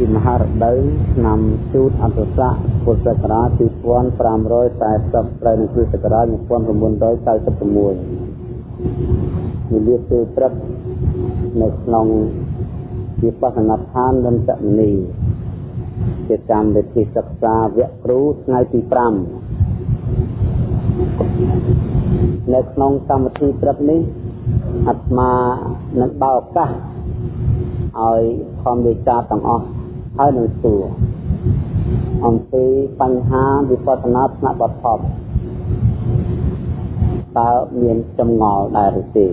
ពីមហារដូវឆ្នាំជូតអន្តរស័កពុទ្ធសករាជ2540ត្រូវនឹងគ្រិស្តសករាជ1996និយាយគឺព្រឹកនៅក្នុងវិបស្សនាឋានលន្តមនីជាកម្មវិធីសិក្សាវគ្គគ្រូថ្ងៃទី5នៅក្នុងកម្មវិធីព្រឹកនេះអាត្មានឹងបើឱកាសឲ្យធម្មវិចារទាំងអស់ ហើយនឹងសួរអំពីបញ្ហាវិបស្សនាថ្នាក់បឋមតើមានចម្ងល់ដែរឬទេ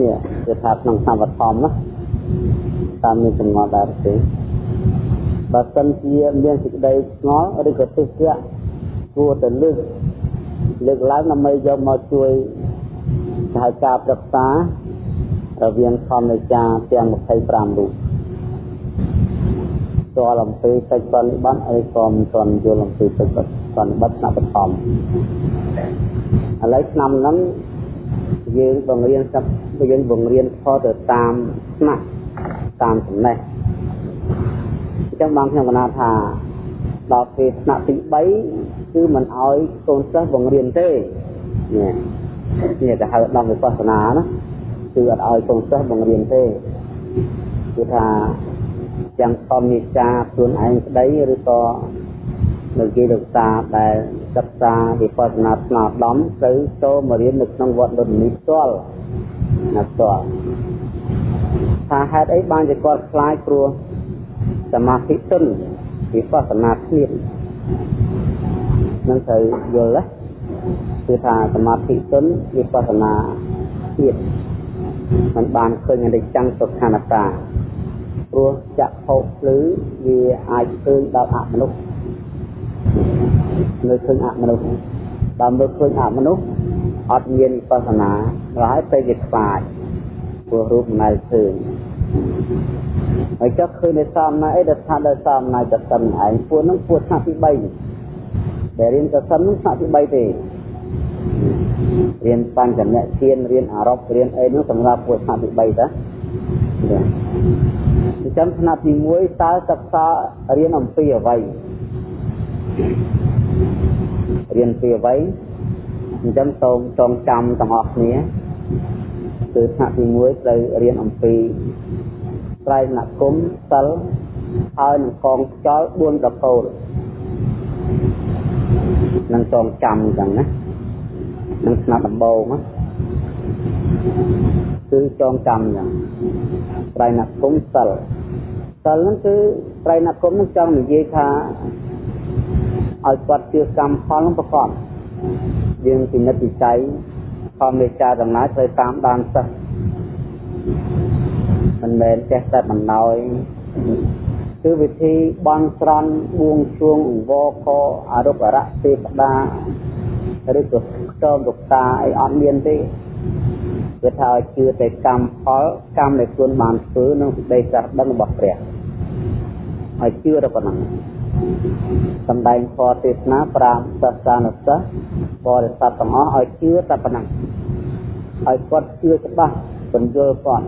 នេះគឺថាក្នុងថ្នាក់បឋមណាតើមានចម្ងល់ដែរឬទេបើសិនជាមានសេចក្តីឆ្ងល់ឬក៏ទុះជាគួរតែលើកលើកឡើងដើម្បីយកមកជួយសហការប្រឹក្សារវាងធម្មចាទាំង25រូប ស្គាល់អំពីកិច្ចបរិបត្តិអីក៏មិនទាន់យល់អំពីកិច្ចបរិបត្តិថ្នាក់បឋមឥឡូវឆ្នាំហ្នឹងយើងបង្រៀនសັບយើងបង្រៀនខទៅតាមថ្នាក់តាមចំណេះអញ្ចឹងបងខ្ញុំកណាថាដល់ពេលថ្នាក់ទី3គឺមិនអោយកូនសិស្សបង្រៀនទេនេះនេះគេហៅដំវិបស្សនាណាគឺអត់ឲ្យកូនសិស្សបង្រៀនទេគឺថា ទាំងធម្មនិកាខ្លួនឯងក្តីឬក៏នៅគេលោកតាដែលសិក្សាវិបស្សនាស្នាដំទៅចូលមករៀននៅក្នុងវត្តលុននេះផ្ទាល់ណាផ្ទាល់ថាហេតុអីបានជាគាត់ខ្លាចព្រោះសមាធិទុនវិបស្សនាគ្នានឹងត្រូវយល់ណាគឺថាសមាធិទុនវិបស្សនាទៀតมันបានឃើញអនិច្ចំទុក្ខអនត្តា ព្រោះចក្ខុភ្លឺវាអាចឃើញដល់អមនុស្សនៅឃើញអមនុស្សដល់មើលឃើញអមនុស្សអត់មានវិបស្សនាហើយទៅជាខ្លាចព្រោះរូបមិនដែលឃើញហើយចុះឃើញនៅសំណាអីដែលថាដល់សំណាចសិនឯងពួកហ្នឹងពួកថ្នាក់ទី3ដែលរៀនចសិនហ្នឹងថ្នាក់ទី3ទេរៀនបញ្ចនៈធានរៀនអរ៉ុបរៀនអីនោះសម្រាប់ពួកថ្នាក់ទី3តាចា អញ្ចឹងថ្នាក់ទី1តើសិក្សារៀនអំពីអ្វីរៀនពីអ្វីអញ្ចឹងសូមចងចាំទាំងអស់គ្នាគឺថ្នាក់ទី1ត្រូវរៀនអំពីត្រៃណគមសិលហើយនឹងកងខ្យល់4ប្រកូលនឹងចងចាំអញ្ចឹងណានឹងស្នាប់ដំបូង គឺចងចាំយ៉ាងត្រៃណគមសិលសិលហ្នឹងគឺត្រៃណគមហ្នឹងចង់និយាយថាឲ្យគាត់ជឿកម្មផលហ្នឹងប្រកបយើងពិនិត្យវិច័យផលមេចាដំណើរត្រូវតាមដានសិស្សមិនមែនចេះតែបណ្ដោយគឺវិធីបន់ស្រន់បួងសួងអង្វរកអរុបរៈទេវតាឬក៏ខ្ទមលោកតាអីអត់មានទេ គឺថាឲ្យជឿតែកម្មផលកម្មដែលខ្លួនបានធ្វើនឹងសេចក្តីចាស់ដឹងរបស់ព្រះឲ្យជឿតែប៉ុណ្ណឹងសំដែងធម៌ទេសនា5សាសនាសិស្សបរិស័ទទាំងអស់ឲ្យជឿតែប៉ុណ្ណឹងឲ្យគាត់ជឿច្បាស់បញ្យល់គាត់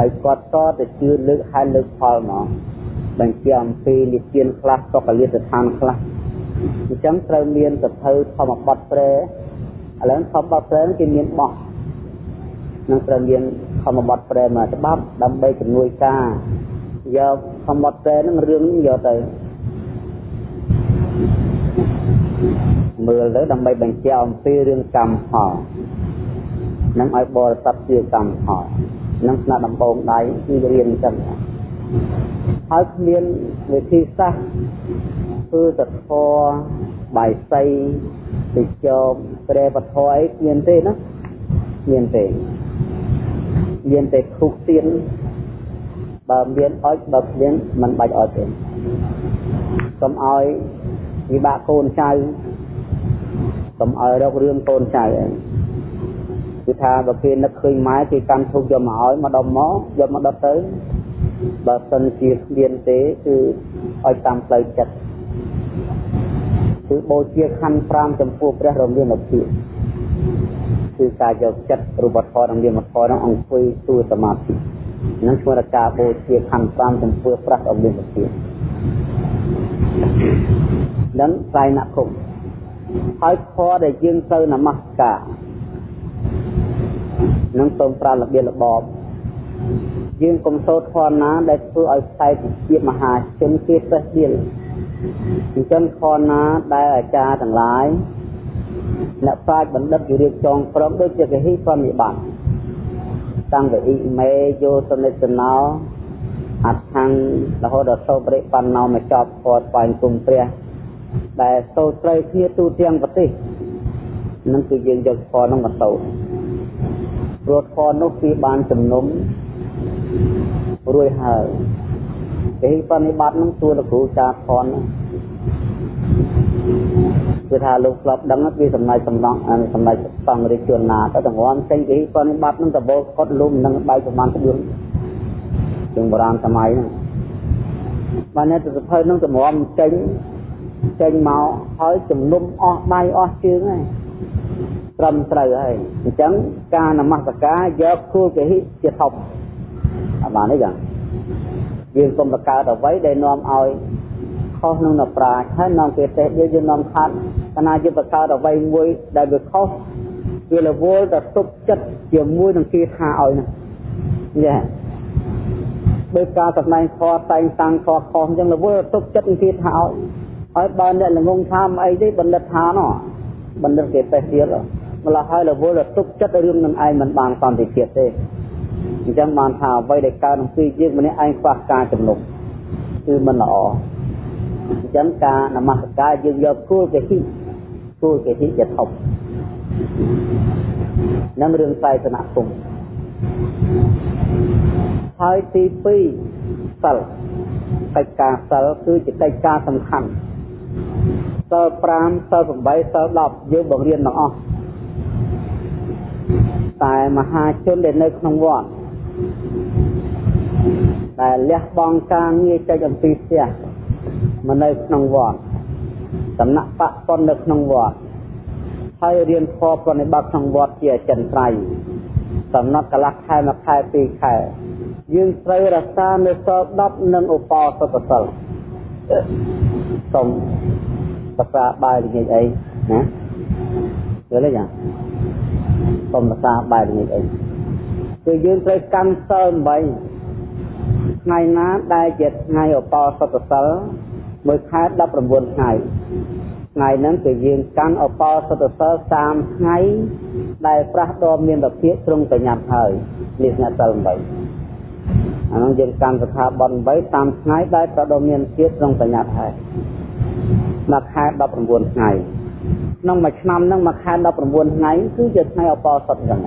ឲ្យគាត់តទៅជឿលើកហើយលើកផលមកបញ្ជាអំពីនិទានខ្លះសុខលាស្ថានខ្លះអញ្ចឹងត្រូវមានសភៅធម្មបទព្រែឥឡូវធម្មបទព្រែគេមានបោះ នឹងត្រូវមានធម្មបទព្រែមួយច្បាប់ដើម្បីជំនួយការយកធម្មបទព្រែនឹងរឿងយកទៅមើលទៅដើម្បីបញ្ជាក់អំពីរឿងកម្មផលនឹងឲ្យបរិស័ទជាកម្មផលនឹងស្នាដំបងដៃគឺរៀនអញ្ចឹងហើយគ្មានវិធីសាស្ត្រធ្វើតធរបាយសីទៅចោប្រែបធរអីមានទេណាមានទេ មានតែធុកទៀនបើមានអុចបើគ្មានមិនបាច់អុចទេកុំឲ្យវិបាកកូនចៅកុំឲ្យរករឿងកូនចៅអីគឺថាបើគេនឹកឃើញម៉ែគេកាន់ធុកយកមកឲ្យមកដុំមកយកមកដុតទៅបើសិនជាគ្មានទេគឺឲ្យតាមផ្លូវចិត្តគឺបូជាខណ្ឌ5ចំពោះព្រះរមមានភាព គឺការយកចិត្តរូបធម៌និងនាមធម៌នឹងអង្គុយសួរសមាធិនឹងឈ្មោះការបូជាខណ្ឌ5ចំពោះព្រះអមានពធានឹងត្រៃណគុំហើយធម៌ដែលយើងទៅនមស្ការនឹងសូមប្រើរបៀបរបបយើងកុំសូត្រធម៌ណាដែលធ្វើឲ្យខ្សែជាមហាជនគេសេះដៀលអញ្ចឹងធម៌ណាដែលអាចារ្យទាំងឡាយ អ្នកប្រាជ្ញបណ្ឌិតវិរិយចងព្រមដូចជាកហិប្រនិបត្តិតាំងពីអ៊ីមេយោសនិទ្ធណោអដ្ឋាំងរហូតដល់សោបរិបណ្ណោមកចប់ពតស្វែងគុំព្រះដែលសូត្រត្រូវគ្នាទូទាំងប្រទេសនឹងគឺយើងយកធម៌នោះមកសូត្រព្រោះធម៌នោះគឺបានជំនុំរួចហើយគេបនិបត្តិនឹងទួលោកគ្រូចាធន គឺថាលោកស្លាប់ដឹងពីសំណាយសំណងសំណាយសង្ឃរាជជនណាទៅទាំងងចេញគេបនិបត្តិនឹងតបោគាត់លុំនឹងបែកប្រមាណក្បួនជាងបុរាណសម័យហ្នឹងបានតែសភៅនឹងតម្រាំចេញចេញមកហើយជំនុំអស់ដៃអស់ជើងហើយត្រឹមត្រូវហើយអញ្ចឹងការនមស្ការយកគូលកេហិជាធំអាបានទេចឹងយើងកុំបង្កើតអ្វីដែលនាំឲ្យ ខុសនឹងនប្រាជ្ញហើយនាំគេទេសយើងយើងនាំខាត់កណាយើងបង្កើតអ្វីមួយដែលវាខុសវារវល់ទៅទុកចិត្តជាមួយនឹងគេថាឲ្យណាយ៉ាដោយការសម្ដែងខតែងតាំងខខុសអញ្ចឹងរវល់ទុកចិត្តនឹងគេថាឲ្យហើយបើអ្នកល្ងងថាអីទេបណ្ឌិតថាណោះបណ្ឌិតគេទេសទៀតម្ល៉េះហើយរវល់ទៅទុកចិត្តរឿងនឹងឯងមិនបានសន្តិភាពទេអញ្ចឹងបានថាអ្វីដែលកើតក្នុងពីយើងម្នាក់ឯងខ្វះការជំនុំគឺមិនល្អ អញ្ចឹងការនមស្ការយើងយកគោលកេហិគោលកេហិជាធំនឹងរឿងសាយសនគុំហើយទី2សិលកិច្ចការសិលគឺជាកិច្ចការសំខាន់សិល5សិល8សិល10យើងបង្រៀនទាំងអស់តែមហាជនដែលនៅក្នុងវត្តដែលលះបង់ការងារចេញអំពីផ្ទះ មកនៅក្នុងវត្តសំណាក់បពន្ធនៅក្នុងវត្តហើយរៀនខប្រណិបត្តិក្នុងវត្តជាអចិន្ត្រៃយ៍សំណត់កន្លះខែមួយខែពីរខែយើងត្រូវរក្សានៅសល់10និងឧបោសថសិលសូមប្រសាបាយល្ងាចអីណាយល់ទេចាសូមប្រសាបាយល្ងាចអីគឺយើងត្រូវកាន់សិល8ថ្ងៃណាដែលជាថ្ងៃឧបោសថសិល មួយខែ19ថ្ងៃថ្ងៃហ្នឹងគឺយើងកាន់ឧបោសថសិល30ថ្ងៃដែលប្រះដ៏មានរភាពត្រង់ប្រញាប់ហើយនេះអ្នកសិល8អានោះយើងកាន់សខាបន8 30ថ្ងៃដែលប្រដ៏មានភាពត្រង់ប្រញាប់ហើយមួយខែ19ថ្ងៃក្នុងមួយឆ្នាំហ្នឹងមួយខែ19ថ្ងៃគឺជាថ្ងៃឧបោសថចឹង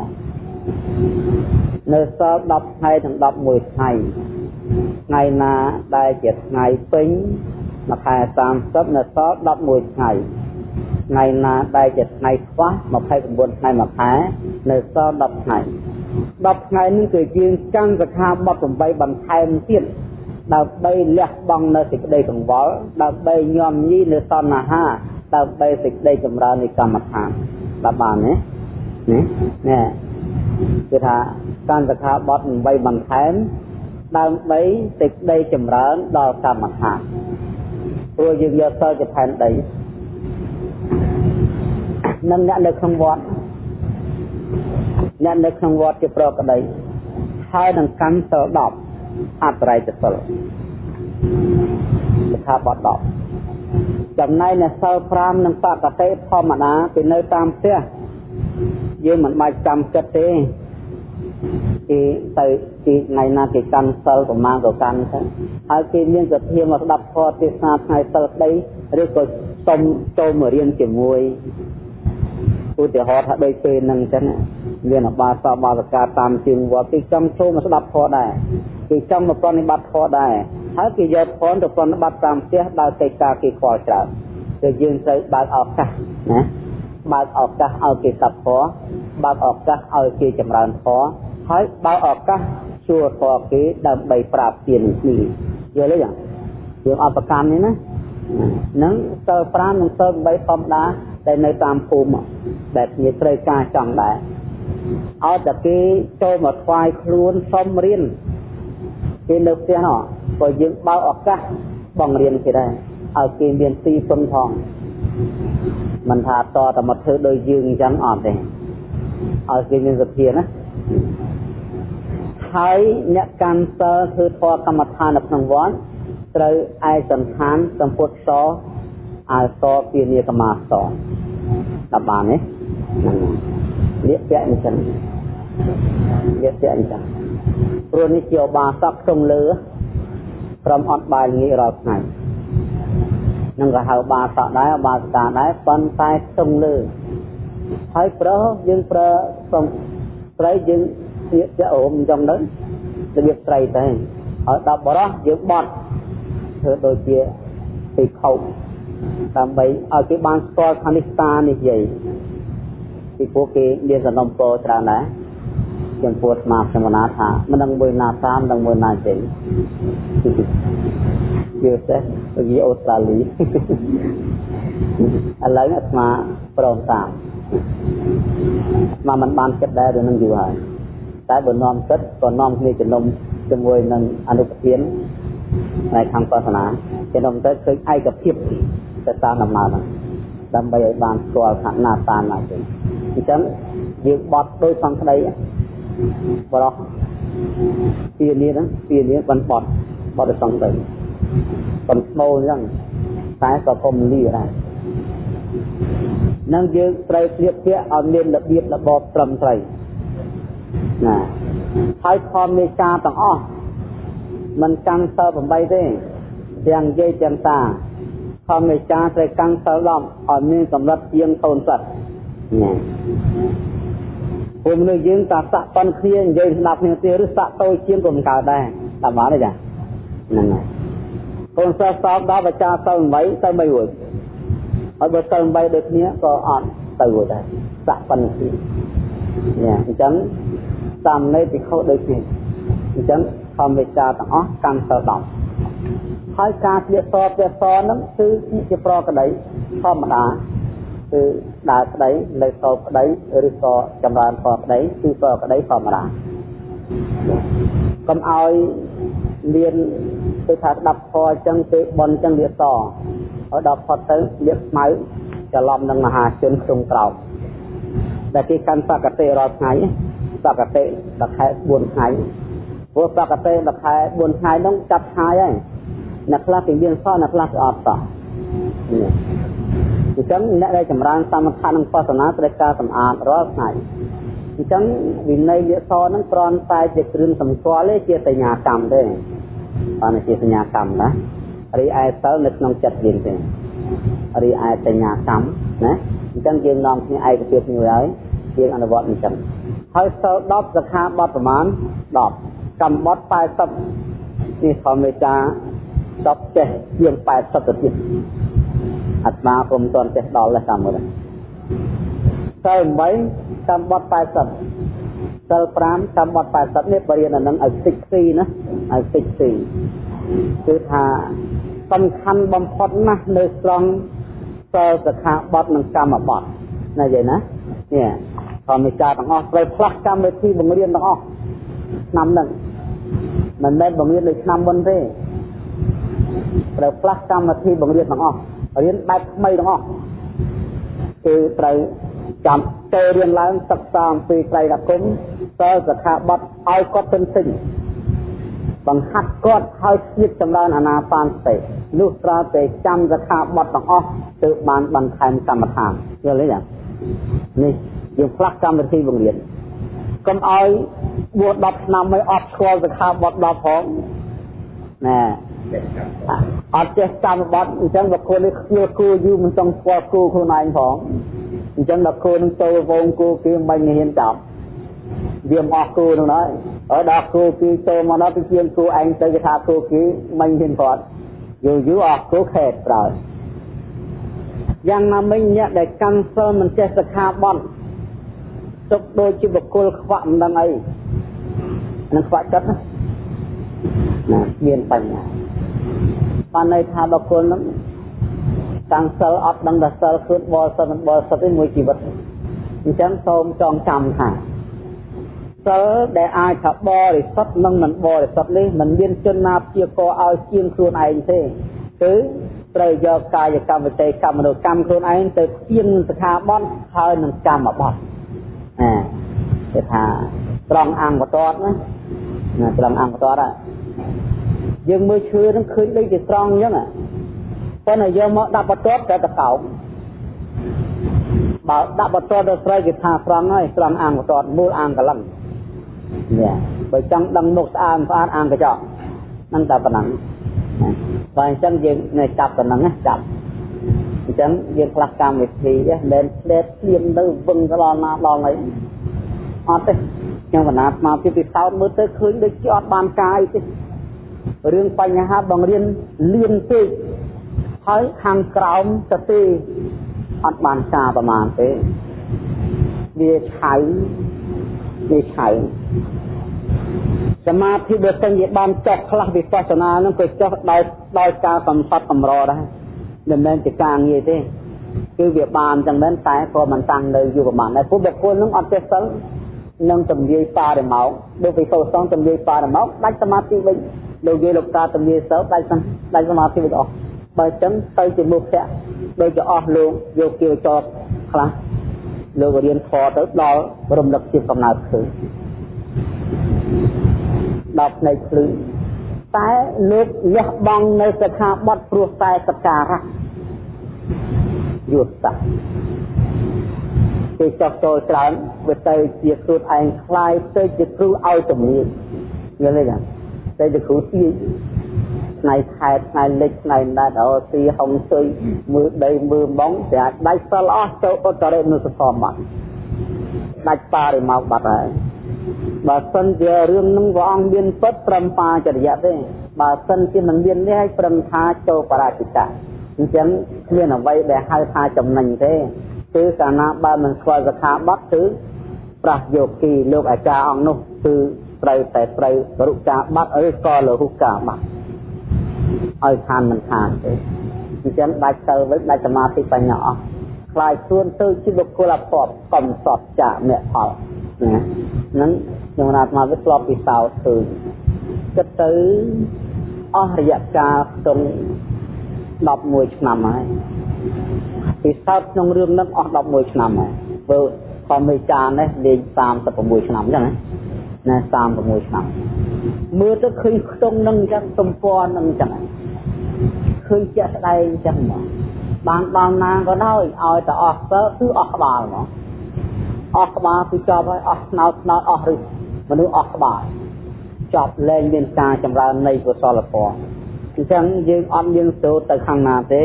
នៅសល់10ថ្ងៃถึง11ថ្ងៃថ្ងៃណាដែលជាថ្ងៃពេញ មួយខែ30នៅសល់11ថ្ងៃថ្ងៃណាដែលជាថ្ងៃខ្វះ29ថ្ងៃមួយខែនៅសល់10ថ្ងៃ10ថ្ងៃនេះគឺយើងចាំសខាបត់8បន្ថែមទៀតដើម្បីលះបង់នៅសេចក្តីកង្វល់ដើម្បីញោមញីនៅសន្ហាដើម្បីសេចក្តីចម្រើននៃកម្មដ្ឋានបាទបានទេនេះនេះគឺថាកាន់សខាបត់8បន្ថែមដើម្បីសេចក្តីចម្រើនដល់កម្មដ្ឋាន ព្រោះយើងយកសិលជាផែនដីនឹងអ្នកនៅក្នុងវត្តអ្នកនៅក្នុងវត្តជាប្រកដីហើយនឹងកម្មសិល10អត្រ័យសិលសិក្ខាបទ10ចំណែកនៅសិល5និងបកតិធម្មតាពីនៅតាមផ្ទះយើងមិនបាច់ចាំចិត្តទេគេទៅ ទីថ្ងៃណាគេកាន់សិលប្រមាណក៏កាន់ទៅហើយគេមានសភាមកស្ដាប់ធម៌ទេសនាថ្ងៃសិលក្តីឬក៏សុំចូលមករៀនជាមួយឧទាហរណ៍ថាដូចពេលហ្នឹងអញ្ចឹងមានអបាសបាសកាតាមជាងវត្តគេចង់ចូលមកស្ដាប់ធម៌ដែរគេចង់មកប្រតិបត្តិធម៌ដែរហើយគេយកធម៌ទៅប្រតិបត្តិតាមផ្ទះដោយកិច្ចការគេខ្វល់ច្រើនគឺយើងត្រូវបើកឱកាសណាបើកឱកាសឲ្យគេស្ដាប់ធម៌បើកឱកាសឲ្យគេចម្រើនធម៌ហើយបើឱកាស ជួធរគេដើម្បីប្រាប់ទានគ្នាយល់ទេយ៉ាងយើងអត់ប្រកាន់នេះណានឹងសិល5និងសិល8ធម្មតាដែលនៅតាមភូមិដែលគ្នាត្រូវការចង់ដែរឲ្យតែគេចូលមកថ្វាយខ្លួនសុំរៀនគេនៅផ្ទះនោះក៏យើងបើកឱកាសបង្រៀនគេដែរឲ្យគេមានទីពឹងផងមិនថាតតែមកធ្វើដោយយើងអញ្ចឹងអត់ទេឲ្យគេមានសភាណា ហើយអ្នកកាន់សិលធ្វើធម៌កម្មដ្ឋាននៅក្នុងវត្តត្រូវឯកសន្តានសម្ពុតសអើសពានាកមាសដល់បានទេហ្នឹងលៀកពាក់អញ្ចឹងលៀកពាក់អញ្ចឹងព្រោះនេះជាបាសកក្នុងលើក្រុមអត់បាយងាយរាល់ថ្ងៃនឹងក៏ហៅបាសកដែរបាសកាដែរប៉ុន្តែក្នុងលើហើយប្រើយើងប្រើសំស្រីយើង ជាជាអូមអញ្ចឹងទៅរបៀបស្រីទៅហើយដល់បរោះយើងបត់ធ្វើដូចជាពីខោដើម្បីឲ្យគេបានស្គាល់ថានេះតានេះយាយពីពួកគេមានសំណុំពរច្រើនដែរចំពោះស្មាខ្ញុំណាថាមិនដឹងមួយណាសាមដឹងមួយណាចេញយល់ទេពីអូស្ត្រាលីឥឡូវអាត្មាព្រមតាមអាត្មាមិនបានគិតដែររឿងនឹងយូរហើយ តែបើនាំគិតក៏នាំគ្នាជំនុំជាមួយនឹងអនុប្រធានในខាងសាសនាជំនុំទៅឃើញឯកភាពទៅតាមដំណើរហ្នឹងដើម្បីឲ្យបានស្គាល់ថាណាតាមណាចេញអញ្ចឹងយើងបត់ដោយសង្ក្តីបរោះពីនេះហ្នឹងពីនេះបានបត់បត់ដោយសង្ក្តីកំស្មោអញ្ចឹងតែក៏កុំលីដែរនឹងយើងត្រូវស្លៀកពាក់ឲ្យមានរបៀបរបបត្រឹមត្រូវ ណាហើយខំមេចាទាំងអស់មិនកាន់សិល8ទេទាំងយាយទាំងតាខំមេចាត្រូវកាន់សិល10ឲ្យមានកម្រិតជាងកូនសិតណាពួកមនុស្សយើងតាសាក់ប៉ុនគ្នានិយាយស្ដាប់គ្នាទៀតឬសាក់តូចជាងក៏មិនកើតដែរតាមបានទេចាហ្នឹងហើយកូនសិស្សសោកដល់បច្ចាសិល8ទៅមិនរួចហើយបើសិល8ដូចគ្នាក៏អត់ទៅរួចដែរសាក់ប៉ុនគ្នាណាអញ្ចឹង តាមនៃពិខុដូចគ្នាអញ្ចឹងធម្មវិចារទាំងអស់កាន់សិល10ហើយការស្លៀកសពសហ្នឹងគឺជាប្រក្តីធម្មតាគឺដើរក្តីនៅសោក្តីឬក៏ចម្រើនសក្តីគឺសក្តីធម្មតាកុំឲ្យមានគឺថាស្ដាប់ធម៌អញ្ចឹងគេបនអញ្ចឹងលៀកសហើយដល់ផុតទៅលៀកស្មៅច្រឡំនឹងមហាជនក្នុងក្រោមដែលគេកាន់សកតិរាល់ថ្ងៃ សកតិដល់ខែ4ថ្ងៃព្រោះសកតិដល់ខែ4ថ្ងៃហ្នឹងចាប់ឆាយហើយអ្នកខ្លះគេមានសោះអ្នកខ្លះគេអត់សោះអញ្ចឹងអ្នកដែលចម្រើនសមថៈនិងបស្សនាត្រូវការសម្អាតរាល់ថ្ងៃអញ្ចឹងវិន័យលិខិតហ្នឹងគ្រាន់តែជាគ្រឿងសម្គាល់ទេជាសញ្ញាកម្មទេបានជាសញ្ញាកម្មណារីឯសិលនៅក្នុងចិត្តយើងទេរីឯសញ្ញាកម្មណាអញ្ចឹងយើងនាំគ្នាឯកភាពមួយហើយយើងអនុវត្តអញ្ចឹង ហើយសិល10សិក្ខាបទប្រមាណ10កម្មបទ80នេះធម្មតា10ចេះជាង80ទៅទៀតអាត្មាពុំទាន់ចេះដល់ទេតាមមើលសិល8កម្មបទ80សិល5កម្មបទ80នេះបរិញ្ញានឹងឲ្យតិចទីណាឲ្យតិចទីគឺថាសំខាន់បំផុតណាស់នៅត្រង់សិលសិក្ខាបទនិងកម្មបទណាយាយណានេះ ធម្មចាទាំងអស់ត្រូវផ្លាស់កម្មវិធីបង្រៀនទាំងអស់ឆ្នាំហ្នឹងមិនមែនបង្រៀនដូចឆ្នាំមុនទេត្រូវផ្លាស់កម្មវិធីបង្រៀនទាំងអស់រៀនបែបថ្មីទាំងអស់គឺត្រូវចាំចូលរៀនឡើងសិក្សាអំពីត្រៃរគុំតើសិក្ខាបទឲ្យគាត់ទិនទិញបង្ហាត់គាត់ឲ្យស្ទាបចម្រើនអាណាបានសតិលុះត្រាតែចាំសិក្ខាបទទាំងអស់ទើបបានបន្ថែមកម្មដ្ឋានយល់ទេចា នេះយើងផ្លាស់កម្មវិធីបង្រៀនកុំឲ្យបួស10ឆ្នាំមិនអត់ស្គាល់សិក្ខាបទ10ផងណែអត់ចេះកម្មបត្តិអញ្ចឹងបើគូនេះខ្ជិលគូយូរមិនចង់ស្គាល់គូខ្លួនឯងផងអញ្ចឹងដល់គូនឹងចូលវងគូគេមិនហ៊ានចាប់វាមកអស់គូនោះហើយហើយដល់គូគេចូលមកដល់ទៅជាគូឯងទៅគេថាគូគេមិនហ៊ានគាត់យូរយូរអស់គូខេតក្រោ យយ៉ាងណាមិញអ្នកដែលកាន់សិលមិនចេះសិក្ខាបទទុកដូចជាបុគ្គលខ្វាក់មិនដឹងអីនឹងខ្វាក់ចិត្តណាមានបញ្ហាបានន័យថាបុគ្គលនឹងតាំងសិលអត់ដឹងថាសិលគឺបរិសុទ្ធមិនបរិសុទ្ធទេមួយជីវិតអញ្ចឹងសូមចងចាំថាសិលដែលអាចថាបរិសុទ្ធនិងមិនបរិសុទ្ធនេះមិនមានជនណាព្យាករឲ្យជាងខ្លួនឯងទេគឺ ត្រូវយកកាយកម្មវិតេកម្មមនោកម្មខ្លួនឯងទៅជាងសិក្ខាបទហើយនឹងកម្មបទអាគេថាត្រង់អង្គបតណាណាត្រង់អង្គបតហ្នឹងយើងមើលឈើនឹងឃើញដូចជាត្រង់អញ្ចឹងប៉ុន្តែយកមកដាក់បតតែតកោបបើដាក់បតទៅស្រីគេថាត្រង់ហើយត្រង់អង្គបតមូលអង្គកលឹងនេះបើចង់ដឹងមុខស្អាតស្អាតអង្គកញ្ចក់ហ្នឹងតែប៉ុណ្ណឹង បើអញ្ចឹងយើងនៅចាប់ប៉ុណ្ណឹងណាចាប់អញ្ចឹងយើងផ្លាស់កម្មវិធីហ្នឹងមិនផ្លេតភ្លៀងទៅវឹងដល់ណាដល់អីអត់ទេខ្ញុំកណាត់មកពីពិសោធន៍មើលទៅឃើញដូចជាអត់បានកាយទេរឿងបញ្ហាបង្រៀនលឿនពេកហើយខាងក្រោមទៅទេអត់បានការប្រមាណទេវាឆៅវាឆៅ សមាធិបើសិនជាបានចុះខ្លះវិបស្សនានឹងក៏ចុះដោយដោយការកំសត់កម្រដែរមិនមែនជាការងារទេគឺវាបានចឹងមែនតែក៏មិនតាំងនៅយូរប្រហែលដែរព្រោះបុគ្គលនឹងអត់ចេះសិលនឹងទំនាយប៉ារម៉ោងដូចវិសោសងទំនាយប៉ារម៉ោងដាច់សមាធិវិញលោកយាយលោកតាទំនាយសិលដាច់ដាច់សមាធិវិញអស់បើចឹងទៅជាមុខភ័ក្រដូចជាអស់លោកយកគៀវចតខ្លះលោករៀនខទៅដល់រំលឹកជាកំណើតឃើញ ដល់ផ្នែកភ្លឺតែលោកលះបង់នៅសិក្ខាបទព្រោះតែសក្ការៈយុទ្ធសាស្ត្រគេចោះចូលច្រើនវាទៅជាខ្លួនឯងខ្លាយទៅជាគ្រូឲ្យជំនាញយល់ទេចាទៅជាគ្រូទីថ្ងៃខែថ្ងៃលិចថ្ងៃណាត់អូទីហុងស៊ុយមើលដីមើលបងតែអាចដាច់សិលអស់ចូលឧត្តរិនុសធម្មបាត់ដាច់បារិមកបាត់ហើយ បើសិនជារឿងនឹងព្រះអង្គមានពិតត្រឹមបាចរិយៈទេបើសិនជាមិនមាននេះឲ្យប្រឹងថាចូលបរាជិកៈអញ្ចឹងគ្មានអ្វីដែលហៅថាចំណេញទេគឺកាលណាបើមិនស្គាល់សខាបត់គឺប្រះយោគីលោកអាចារ្យអង្គនោះគឺត្រូវតែត្រូវរុកាបាត់ឬក៏លរុកាបាត់ឲ្យខានមិនខានទេអញ្ចឹងដាច់ទៅវិញដាច់សមាធិបញ្ញាអស់ខ្លាយខ្លួនទៅជាបុគ្គលអភ័ព្វកំសត់ចាមគ្គផល ណាហ្នឹងខ្ញុំណាត់មកវាធ្លាប់ពិសោធន៍ឃើញគិតទៅអស់រយៈកាលខ្ទង់11ឆ្នាំហើយពិសោធន៍ក្នុងរឿងហ្នឹងអស់11ឆ្នាំហើយធ្វើខំមេចានេះលេង36ឆ្នាំអញ្ចឹងណាណា36ឆ្នាំមើលទៅឃើញខ្ទង់នឹងអញ្ចឹងទំព័រនឹងអញ្ចឹងឃើញជាក់ស្ដែងអញ្ចឹងមកបានដល់ណាក៏ដោយឲ្យតែអស់ទៅគឺអស់ក្បាលមក អស់ក្បាលគឺចប់ហើយអស់ស្នោតស្នោតអស់ឬមនុស្សអស់ក្បាលចប់លែងមានការចម្រើននៃកុសលធម៌អញ្ចឹងយើងអត់មានសូត្រទៅខាងណាទេ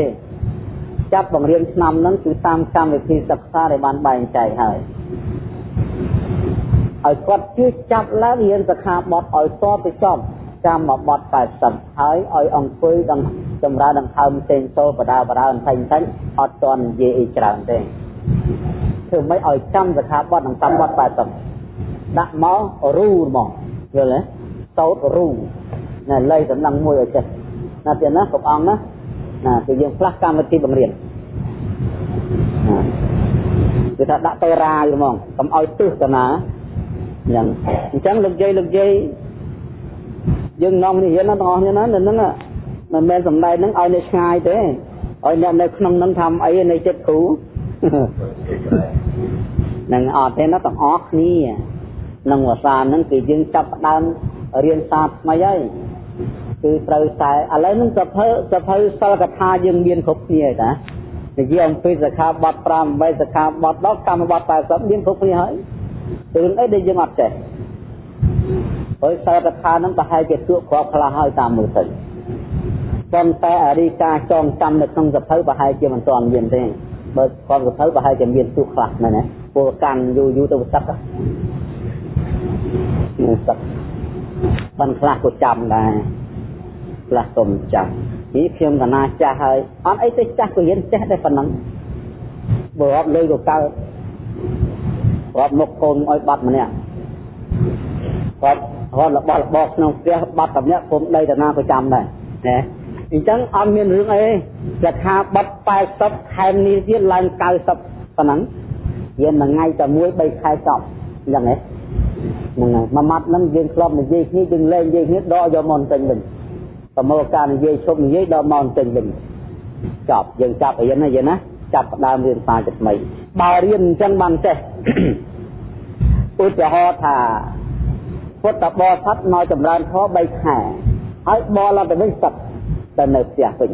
ចាប់បង្រៀនឆ្នាំហ្នឹងគឺតាមកម្មវិធីសិក្សាដែលបានបែងចែកហើយឲ្យគាត់ជួយចាប់ឡើងរៀនសិក្ខាបទឲ្យតទៅចប់ចាំមកបទ80ហើយឲ្យអង្គុយដង្ចម្រើនដង្ហើមផ្សេងតោបដាបដាបន្ថែមបន្ថែមអត់តន់និយាយអីច្រើនទេ ធ្វើម៉េចឲ្យចាំសិក្ខាបទនឹងតាមបទ80ដាក់មករូមកយល់ទេសោតរូណាលៃដំណឹងមួយឲ្យចេះណាទៀតណាគ្រប់អង្គណាណាគឺយើងផ្លាស់កម្មវិធីបង្រៀនគឺថាដាក់ទៅរាយហ្មងកុំឲ្យទឹះតាណាយ៉ាងអញ្ចឹងលោកយាយលោកយាយយើងនាំនេះរៀនណាទាំងអស់គ្នាណានៅហ្នឹងមិនមែនសំដែងហ្នឹងឲ្យអ្នកឆ្ងាយទេឲ្យអ្នកនៅក្នុងហ្នឹងធ្វើអីនៅចិត្តគ្រូ នឹងអត់ទេណាទាំងអស់គ្នានឹងភាសាហ្នឹងគឺយើងចាប់ផ្ដើមរៀនសាថ្មីហើយគឺត្រូវតែឥឡូវហ្នឹងសភើសភើសិលកថាយើងមានគ្រប់គ្នាហើយតានិយាយអំពីសិក្ខាបទ5 8សិក្ខាបទ10កម្មបទ80មានគ្រប់គ្នាហើយរឿងអីដែលយើងអត់ចេះហើយសិលកថាហ្នឹងប្រហែលជាទួគ្រាប់ខ្លះហើយតាមមើលទៅប៉ុន្តែអរិកាចងចាំនៅក្នុងសភៅប្រហែលជាមិនទាន់មានទេ បើគាត់សភៅប្រហែលជាមានទួខ្លះមែនទេពលកាន់យូរយូរទៅសឹកនេះសឹកបានខ្លះក៏ចាំដែរខ្លះក៏មិនចាំនេះខ្ញុំកណាចាស់ហើយអត់អីទៅចាស់ក៏រៀនចេះដែរប៉ុណ្ណឹងបើអត់លុយក៏កើតរាប់មុខកូនឲ្យបាត់ម្នាក់គាត់គាត់របស់របរក្នុងផ្ទះបាត់តែម្នាក់គុំដីតាណាក៏ចាំដែរណា អញ្ចឹងអត់មានរឿងអីរាคาបាត់80ខែនេះទៀតឡើង90ប៉ុណ្ណឹងរៀនមួយថ្ងៃតែមួយ3ខែចប់អញ្ចឹងហ៎ហ្នឹងហើយមួយម៉ាត់ហ្នឹងយើងធ្លាប់និយាយគ្នាយើងលែងនិយាយគ្នាដកយកមកចេញវិញប្រមូលការនិយាយឈប់និយាយដកមកចេញវិញចប់យើងចាប់អីណាយើងណាចាប់ផ្ដើមរៀនសារថ្មីបើរៀនអញ្ចឹងបានចេះឧទាហរណ៍ថាពុទ្ធបរិស័ទមកចម្រើនធម៌3ខែហើយបលទៅវិញសឹក ទៅនៅផ្ទះវិញ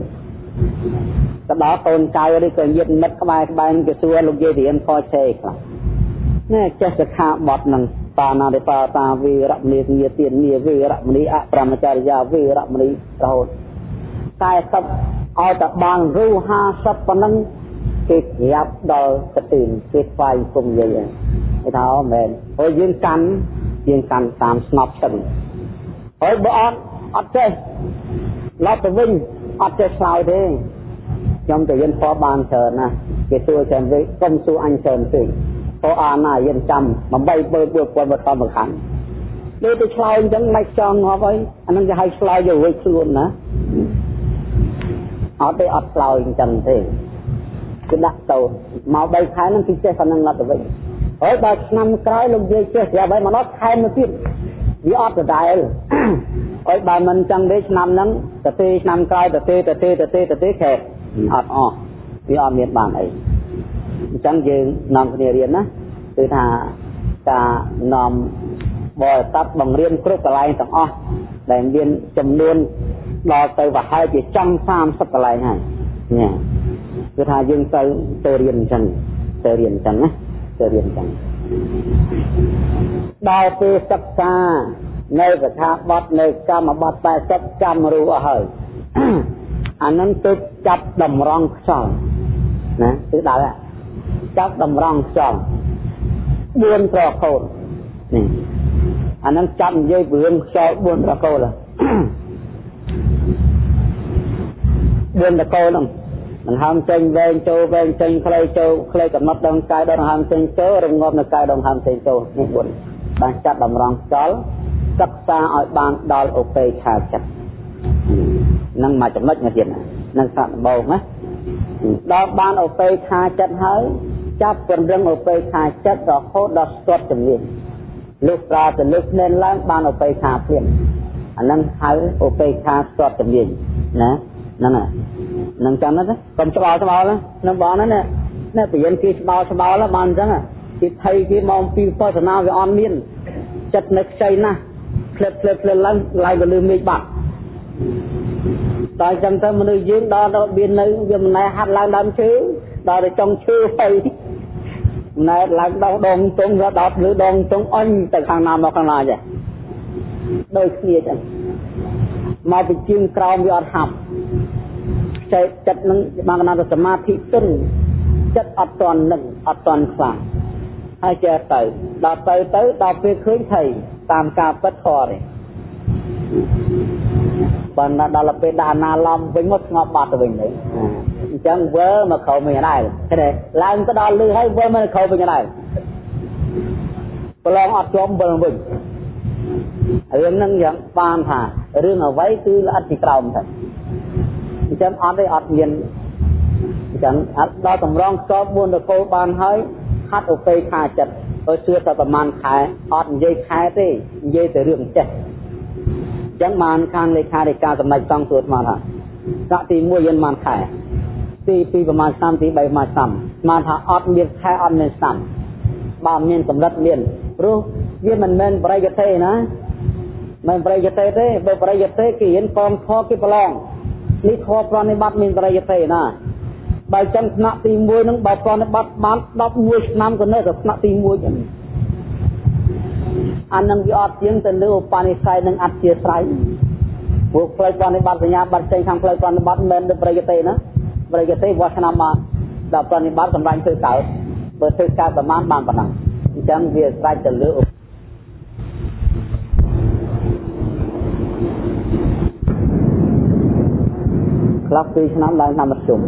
ទៅដល់កូនចៅឬក៏ញាតិមិត្តក្បែរក្បែរគេសួរលោកយាយរៀនខឆេខ្លះណែចេះសិក្ខាបទនឹងបាណារិបាតាវីរមនីញាទាននីវីរមនីអប្រមចារិយាវីរមនីរហូតតែសពឲ្យតែបានរូ50ប៉ុណ្ណឹងគេក្រាបដល់កទីនគេស្វែងគុំយាយគេថាអូមែនហើយយើងកាន់យើងកាន់តាមស្នប់ឈឹងហើយបើអត់អត់ចេះ ឡប់ទៅវិញអត់ចេះឆ្លើយទេខ្ញុំទៅយិនផបានច្រើនណាគេសួរចាំវិញកុំសួរអញច្រើនពេកព្រោះអាណាយិនចាំ8បើ4 1000បតំបខាន់លើទៅឆ្លើយអញ្ចឹងមិនចង់ងាប់ហើយអានឹងគេហៅឆ្លើយយករួចខ្លួនណាអត់ទេអត់ឆ្លើយអញ្ចឹងទេគឺដាក់ទៅមក3ខែហ្នឹងគឺចេះប៉ុណ្ណឹងឡត់ទៅវិញហើយដល់ឆ្នាំក្រោយលោកយាយចេះស្រាប់ហើយមកដល់ខែមកទៀត វាអត់ដដែលហើយបើមិនចឹងទេឆ្នាំហ្នឹងទៅទេឆ្នាំក្រោយទៅទេទៅទេទៅទេទៅទេខែអត់អស់វាអត់មានបានអីអញ្ចឹងយើងនាំគ្នារៀនណាគឺថាការនាំបរិស័ទបង្រៀនគ្រប់កន្លែងទាំងអស់ដែលមានចំនួនដល់ទៅប្រហែលជាចំ30កន្លែងហើយញ៉ាគឺថាយើងទៅទៅរៀនអញ្ចឹងទៅរៀនអញ្ចឹងណាទៅរៀនអញ្ចឹង ដល់ពេលសិក្សានៅកថាបទនៅកម្មបទ80ចាំរូអស់ហើយអានឹងទៅចាប់តម្រង់ខ្យល់ណាគឺដល់ចាប់តម្រង់ខ្យល់4ប្រកូលនេះអានឹងចាប់និយាយពីរឿងខ្យល់4ប្រកូល4ប្រកូលហ្នឹង ដង្ហើមចេញវែងចូលវែងចេញខ្លីចូលខ្លីកំណត់ដងកាយដងហើមចេញចូលរងាប់នៅកាយដងហើមចេញចូលនេះ4បានចាត់តម្រង់ខ្យល់សិក្សាឲ្យបានដល់ឧបេក្ខាចិត្តនឹងមកចំណុចមួយទៀតនឹងសាក់ដំបូងណាដល់បានឧបេក្ខាចិត្តហើយចាប់ពង្រឹងឧបេក្ខាចិត្តរហូតដល់ស្ទាត់ជំនាញលោកប្រើទៅលើភ្នែនឡើងបានឧបេក្ខាភ្លាមអាហ្នឹងហៅឧបេក្ខាស្ទាត់ជំនាញណា ហ្នឹងហើយនឹងចាំណាកុំច្បល់ច្បល់នឹងបងណានេះបរិញ្ញាគេច្បល់ច្បល់បានអញ្ចឹងគេថៃគេមកពីបស្សនាវាអត់មានចិត្តនៅខ្ចីណាស់ផ្លិតផ្លិតផ្លិតឡើងឡើងទៅលើមេឃបាត់តែអញ្ចឹងទៅមនុស្សយើងដល់ទៅមាននៅវាមិនណែហាត់ឡើងដើមឈើដល់ទៅចុងឈើហើយណែឡើងដោះដងទងដល់លើដងទងអញទៅខាងណាមកខាងណាចេះដូចគ្នាចឹងមកពីជើងក្រោមវាអត់ហាប់ ចែកចិត្តនឹងបានកណាទៅសមាធិទន់ចិត្តអត់តន់នឹងអត់តន់ខ្លាំងហើយចេះទៅដល់ទៅទៅដល់ពេលឃើញថៃតាមការពិតធរទេបានដល់ពេលដាក់ណាឡំវិញមកស្ងប់បាត់ទៅវិញទៅអញ្ចឹងវើមកក្រោមវិញដែរឃើញទេឡើងទៅដល់លឺហើយវើមកក្រោមវិញដែរប្រឡងអត់ជាប់វិលវិញរឿងហ្នឹងយ៉ាងបានថារឿងអ្វីគឺល្អិតពីក្រោមទៅ អញ្ចឹងអត់ទេអត់មានអញ្ចឹងដល់តម្រងស្គប4តកោបានហើយហាត់ឧបេខាចិត្តទៅជឿតែប្រហែលខែអត់និយាយខែទេនិយាយតែរឿងចេះអញ្ចឹងបានខាងលេខាធិការសម្ដេចសង្ឃសួរស្មានថាកទី1យើងបានខែទី2ប្រហែលឆ្នាំទី3ប្រហែលឆ្នាំស្មានថាអត់មានខែអត់មានឆ្នាំបើមានកម្រិតមានព្រោះវាមិនមែនបរិយទេណាមិនបរិយទេទេបើបរិយទេគេរៀនកំខគេប្រឡង នេះខប្រណិបត្តិមានបរិយទេណាបើចឹងថ្នាក់ទី1ហ្នឹងបើប្រណិបត្តិបាន11ឆ្នាំក៏នៅតែថ្នាក់ទី1ចឹងអានឹងវាអត់ជាងទៅលើឧបនិស្ស័យនិងអធិស្រ័យពួកផ្លូវប្រណិបត្តិសញ្ញាបត្រចេញខាងផ្លូវប្រណិបត្តិមិនមែនទៅបរិយទេណាបរិយទេវាឆ្នាំមកដល់ប្រណិបត្តិសម្រាប់ធ្វើកើតបើធ្វើកើតប្រមាណបានប៉ុណ្ណឹងអញ្ចឹងវាស្រេចទៅលើ ខ្លះ2ឆ្នាំឡើងឆ្នាំមធ្យម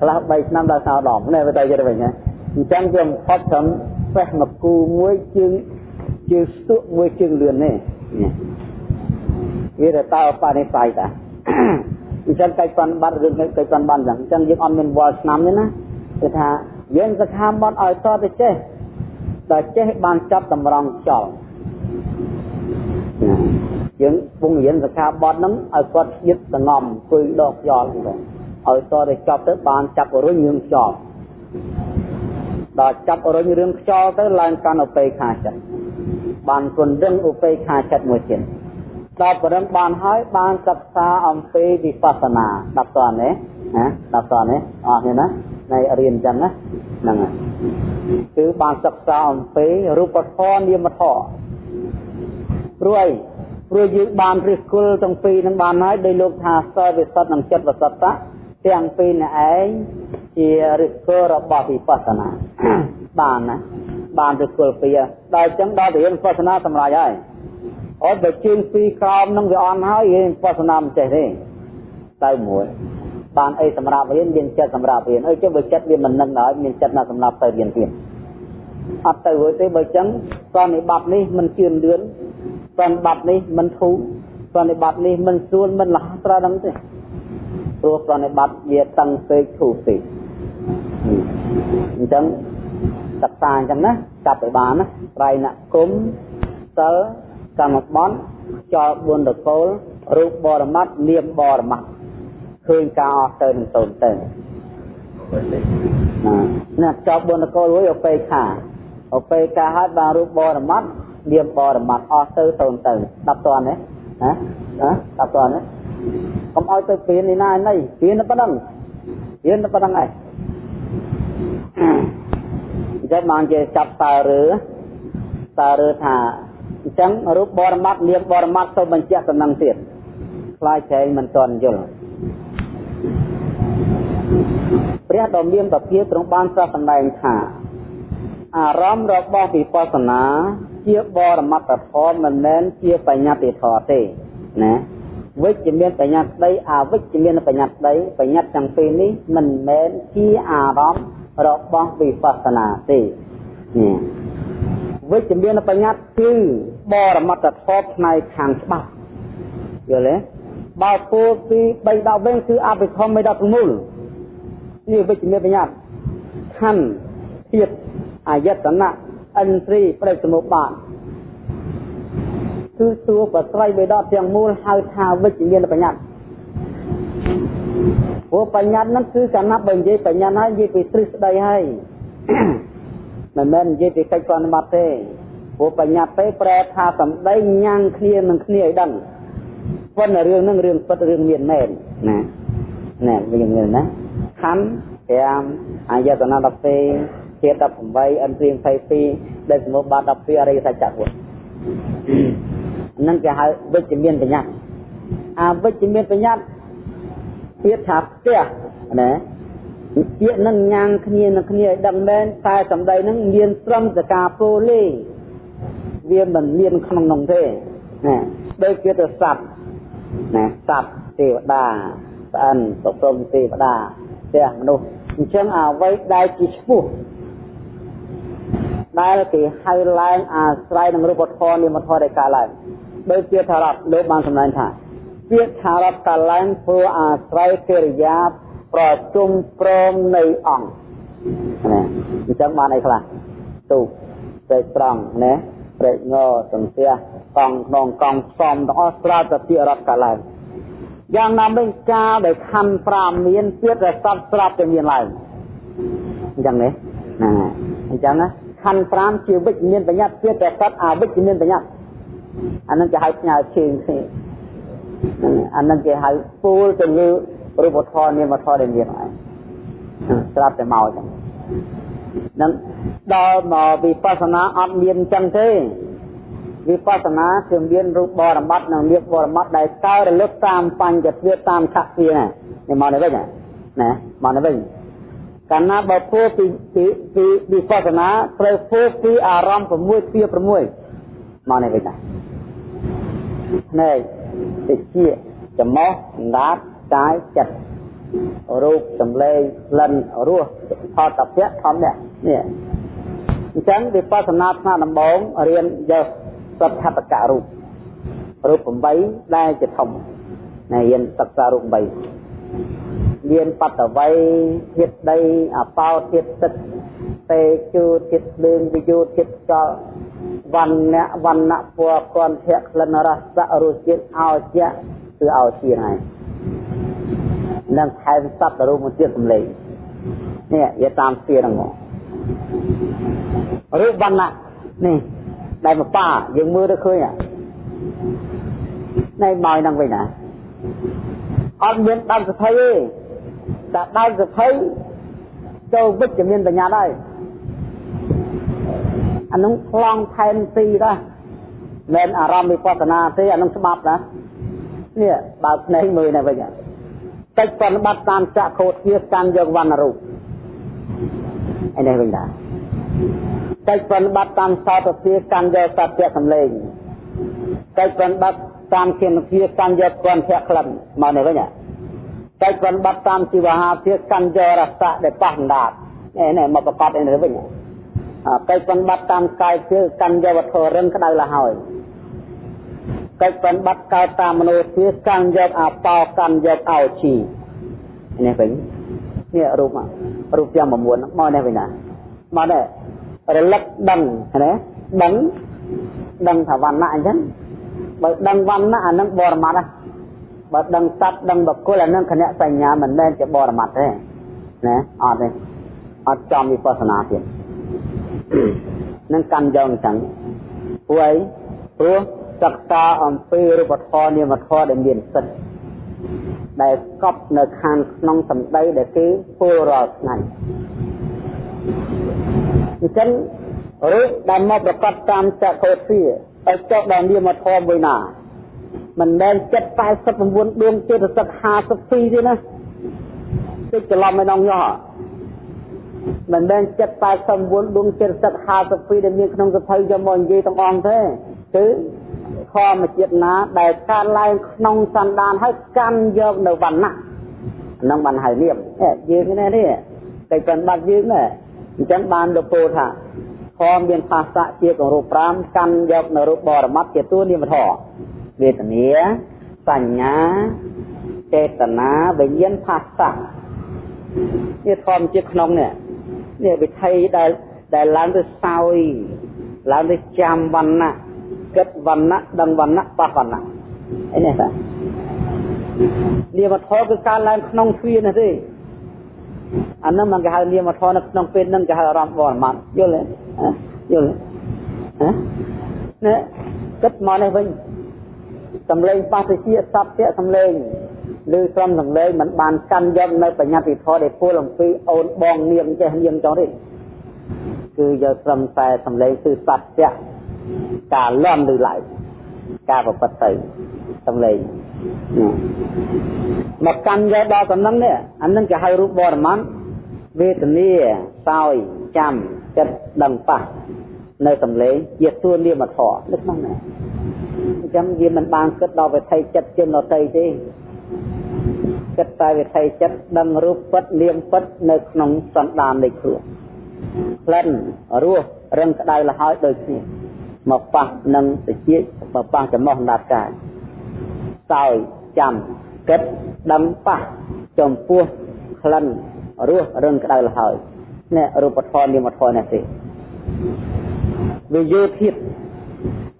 ខ្លះ3ឆ្នាំដល់សាវដំនេះវាទៅចិត្តវិញណាអញ្ចឹងវាផុតត្រឹមពេះមកគូមួយជើងជើងស្ទក់មួយជើងលឿននេះវាទៅតើបរិស័យតាអញ្ចឹងកិច្ចប្រតិបត្តិរឿងកិច្ចប្រតិបត្តិអញ្ចឹងយើងអត់មានវល់ឆ្នាំទេណាគឺថាយើងសិក្ខាបទឲ្យតទៅចេះតែចេះបានចាប់តម្រង់ខ្យល់ណា យើងពងរៀនសិក្ខាបទហ្នឹងឲ្យគាត់យឹតសងំអង្គុយដកខ្យល់ហ្នឹងឲ្យតទៅចប់ទៅបានចាប់រុញរឿងខ្យល់ដល់ចាប់រុញរឿងខ្យល់ទៅឡើងកាន់ឧបេខាចិត្តបានគុណដឹងឧបេខាចិត្តមួយទៀតដល់ប្រឹងបានហើយបានសិក្សាអំពីវិបស្សនាដល់តើណាណាដល់តើណាអស់នេះណានៃរៀនអញ្ចឹងណាហ្នឹងហើយគឺបានសិក្សាអំពីរូបធម៌នាមធម៌ព្រោះអី ព្រោះយើងបានរិះគល់ទាំងពីរនឹងបានហើយដោយលោកថាសិលវិសុទ្ធនិងចិត្តវិសុទ្ធទាំងពីរនេះឯងជារិះគល់របស់វិបស្សនាបានណាបានរិះគល់ពីដល់អញ្ចឹងដល់ទៅរៀនវិបស្សនាសម្រាប់ហើយអត់បើជើងពីរក្រោមនឹងវាអន់ហើយរៀនវិបស្សនាមិនចេះទេទៅមួយបានអីសម្រាប់រៀនមានចិត្តសម្រាប់រៀនអីចុះបើចិត្តវាមិននឹងដល់មានចិត្តណាសម្រាប់ទៅរៀនទៀតអត់ទៅរួចទេបើចឹងសន្និបាតនេះមិនជឿនលឿន សន្និបាតនេះមិនធូរសន្និបាតនេះមិនស្រួលមិនលះត្រូវដឹងទេព្រោះសន្និបាតវាតឹងពេកធូរពេកអញ្ចឹងសិក្សាអញ្ចឹងណាចាប់ឲ្យបានណាត្រៃណគុំសិលកម្មបន់ចោល4តកូលរូបបរមត្តនាមបរមត្តឃើញការអស់ទៅនឹងតូនទៅណាចប់បុណ្យកលរួយអពេខាអពេខាហើយបានរូបបរមត្ត នាមបរមត្តអស់ទៅតូនទៅ10តន់ទេណាណា10តន់ទេកុំឲ្យទៅពៀននេះណាណៃពៀនប៉ុណ្ណឹងពៀនប៉ុណ្ណឹងឯងអញ្ចឹងបានជាចាប់តើឬតើឬថាអញ្ចឹងរូបបរមត្តនាមបរមត្តទៅបញ្ជាក់ដំណឹងទៀតខ្លាចចែងមិនទាន់យល់ព្រះដ៏មានពភាទ្រង់បានត្រាស់សម្ដែងថាអារម្មណ៍របស់វិបស្សនា ជាបរមត្តធម៌មិនមែនជាបញ្ញត្តិធម៌ទេណាវិជ្ជមានបញ្ញត្តិដីអវិជ្ជមានបញ្ញត្តិដីបញ្ញត្តិទាំងពីរនេះមិនមែនជាអារម្មណ៍របស់វិបស្សនាទេនេះវិជ្ជមានបញ្ញត្តិគឺបរមត្តធម៌ផ្នែកខាងច្បាប់យល់ទេបើគោលពី3ដកវិញគឺអភិធម្ម16នេះវិជ្ជមានបញ្ញត្តិខណ្ឌធាតអាយតនៈ អិនទ្រីប្រេសមុបាទគឺសួរប្រស្រ័យបេដកទាំងមូលហៅថាវិជ្ជមានបញ្ញត្តិព្រោះបញ្ញត្តិហ្នឹងគឺកាលណាបើនិយាយបញ្ញត្តិហើយនិយាយពីទ្រឹស្ដីហើយមិនមែននិយាយពីកិច្ចប្រតិបត្តិទេព្រោះបញ្ញត្តិទេប្រែថាសម្ដីញ៉ាំងគ្នានឹងគ្នាឲ្យដឹងប៉ុន្តែរឿងហ្នឹងរឿងពិតរឿងមានមែនណាណែវាមានណាខណ្ឌ5អាយតនៈ12 ធាតុ18អិនព្រៀង22ដែលសមបាត12អរិយសច្ចៈពុទ្ធហ្នឹងគេហៅវិជ្ជមានបញ្ញត្តិអាវិជ្ជមានបញ្ញត្តិពាក្យថាផ្ទះណាពាក្យនឹងញ៉ាំងគ្នានឹងគ្នាឲ្យដឹងមែនតែសម្ដីនឹងមានត្រឹមសកាពោលេវាមិនមានក្នុងនោះទេណាដូចជាទៅសัตว์ណាសត្វទេវតាស្អិនសុព្រមទេវតាផ្ទះមនុស្សអញ្ចឹងអ្វីដែលជាឈ្មោះ ដែលគេហៅឡើងអាស្រ័យនឹងរូបធម៌នាមធម៌ដែលកើតឡើងដូចជាថារដ្ឋលោកបានសម្ដែងថាពាក្យថារដ្ឋកើតឡើងព្រោះអាស្រ័យកិរិយាប្រជុំព្រមនៃអង្គណាអញ្ចឹងបានអីខ្លះទូពេកត្រង់ណាព្រែកងសំទះកង់ក្នុងកង់ផ្សំទាំងអស់ស្រាប់តែពាក្យរដ្ឋកើតឡើងយ៉ាងណាមិញការដែលខណ្ឌ5មានទៀតតែសត្វស្រាប់តែមានឡើងអញ្ចឹងទេណាអញ្ចឹងណា ខណ្ឌ5ជាវិជ្ជមានបញ្ញត្តិទៀតតែសត្វអវិជ្ជមានបញ្ញត្តិអានឹងគេហៅផ្ញើជើងគ្នាអានឹងគេហៅពូលទៅលើរូបធម៌នាមធម៌ដែលមានហើយស្រាប់តែមកអញ្ចឹងនឹងដល់មកវិបស្សនាអត់មានអញ្ចឹងទេវិបស្សនាគឺមានរូបបរមត្តនិងនាមបរមត្តដែលកើរលឹកតាមបញ្ញត្តិតាមខក្សវានេះមកនេះវិញណាមកនេះវិញ កាលណាបើពោពីពីពីវិបស្សនាត្រូវពោពីអារម្មណ៍6ពី6មកនេះវិញណាភ្នែកតិចចំមោះសម្ដាតកាយចិត្តរូបសម្លេងក្លិនរសផតពៈធម្មៈនេះអញ្ចឹងវិបស្សនាថ្នាក់ដំបូងរៀនយកសត្វខតកៈរូបរូប8ដែលជាធំណែរៀនសិក្សារូប8 មានបតវ័យធាតដីអបោធាតទឹកទេជូចិត្តលឿងវិយុចិត្តចលវណ្ណៈវណ្ណៈពណ៌គន្ធៈក្លិនរសៈរសជាតិអោជៈគឺអោជាហ្នឹងនឹងថែមសត្វរូបមួយទៀតសម្លេងនេះយកតាមស្ទាហ្នឹងមករូបវណ្ណៈនេះដែលមកប៉ាយើងមើលទៅឃើញណែមកហ្នឹងវិញណាអត់មានដើមសភ័យទេ តែដើមសភ័យចូលវិជ្ជមានបញ្ញាដែរអានោះខ្លងថែមទីដែរមិនអារម្មណ៍វិបស្សនាទេអានោះច្បាប់ណានេះបើភ្នែកមើលនេះវិញកិច្ចប្រតិបត្តិតាមចក្ខុទ្យាកម្មយកវណ្ណរូបឯនេះវិញដែរកិច្ចប្រតិបត្តិតាមសោតភាកម្មយកសត្យសម្លេងកិច្ចប្រតិបត្តិតាមគណភាកម្មយកគន្ធៈក្លិនមកនេះវិញ កិច្ចប្រតិបត្តិតាមជីវហាភាកម្មយករសៈដែលប៉ះដាតនេះនេះមកប្រកបនេះវិញកិច្ចប្រតិបត្តិតាមកាយគឺកម្មយកវត្ថុរឹងក្តៅលហើយកិច្ចប្រតិបត្តិកើតតាមមនុស្សជាកម្មយកអបោកម្មយកអោជីនេះវិញនេះរូបរូបយ៉ាង9មកនេះវិញណាមកនេះរលឹកដឹងណាដឹងដឹងថាវណ្ណៈអញ្ចឹងបើដឹងវណ្ណៈអានឹងបរមត្តណា បើដឹងសត្វដឹងបុគ្គលអានឹងគណៈសញ្ញាមិនមែនជាបរមត្តទេណាអត់ទេអត់ចំវិបស្សនាទៀតនឹងកម្មយកអញ្ចឹងព្រោះអីព្រោះសិក្សាអំពីរូបធម៌នាមធម៌ដែលមានសិទ្ធិដែលកប់នៅខាងក្នុងសម្ដីដែលគេពោលរាល់ថ្ងៃអញ្ចឹងរូបដែលមកប្រកបតាមចក្ខុទ្ធាឲ្យចុះដល់នាមធម៌មួយណា មិនមែនចិត្ត49ដួងចិត្តសឹក52ទេណាតិចច្រឡំឯនងយោមិនមែនចិត្ត89ដួងចិត្តសឹក52ដែលមានក្នុងសភៅយកមកនិយាយទាំងអងទេគឺធម្មជាតិណាដែលកើតឡើងក្នុងសន្តានហើយកាន់យកនៅវណ្ណៈហ្នឹងបានហៅនាមយើងនេះនេះតែប្រតិបត្តិយើងណាអញ្ចឹងបានលោកពោលថាធម៌មានភាសាជាគរូប5កាន់យកនៅរូបបរមត្តជាតួនាមធម៌ វេទនាសញ្ញាចេតនាវិញ្ញាណភាសានេះធម៌ជាក្នុងនេះនេះវិធីដែលដែលឡើងទៅសោយឡើងទៅចាំវណ្ណៈគិតវណ្ណៈដឹងវណ្ណៈបះវណ្ណៈអីនេះតានាមធម៌គឺការឡើងក្នុងទ្វានេះទេអានឹងមិនគេហៅនាមធម៌នៅក្នុងពេលហ្នឹងគេហៅអារម្មណ៍បរមត្តយល់ទេយល់ទេណាគិតមកនេះវិញ សំឡេងបស្សជាសព្ទៈសំឡេងឬក្រុមសំឡេងมันបានកាន់យកនៅបញ្ញត្តិធម៌ដែលពលអំពីអូនបងនាងចេះនាងចង់ទេគឺយកត្រឹមតែសំឡេងគឺសព្ទៈការលន់ឬឡើយការប្រព្រឹត្តទៅសំឡេងមកកាន់យកដល់តំណឹងនេះអានឹងគេហៅរូបបរមន្តវេទនាសោយចាំចិត្តដឹងប៉ះនៅសំឡេងជាទួនាមធរនៅក្នុងនេះ អញ្ចឹងវាមិនបានគិតដល់វិថីចិត្តជានតីទេគិតតែវិថីចិត្តដឹងរូបពិតនាមពិតនៅក្នុងសន្តាននៃខ្លួនក្លិនរសរឹងក្តៅលហើយដូចគ្នាមកប៉ះនឹងតិចមកប៉ះចំណោះដាតកាយសោយចាំគិតដឹងប៉ះចំពោះក្លិនរសរឹងក្តៅលហើយនេះរូបធម៌នាមធម៌នេះទេវិយោធិត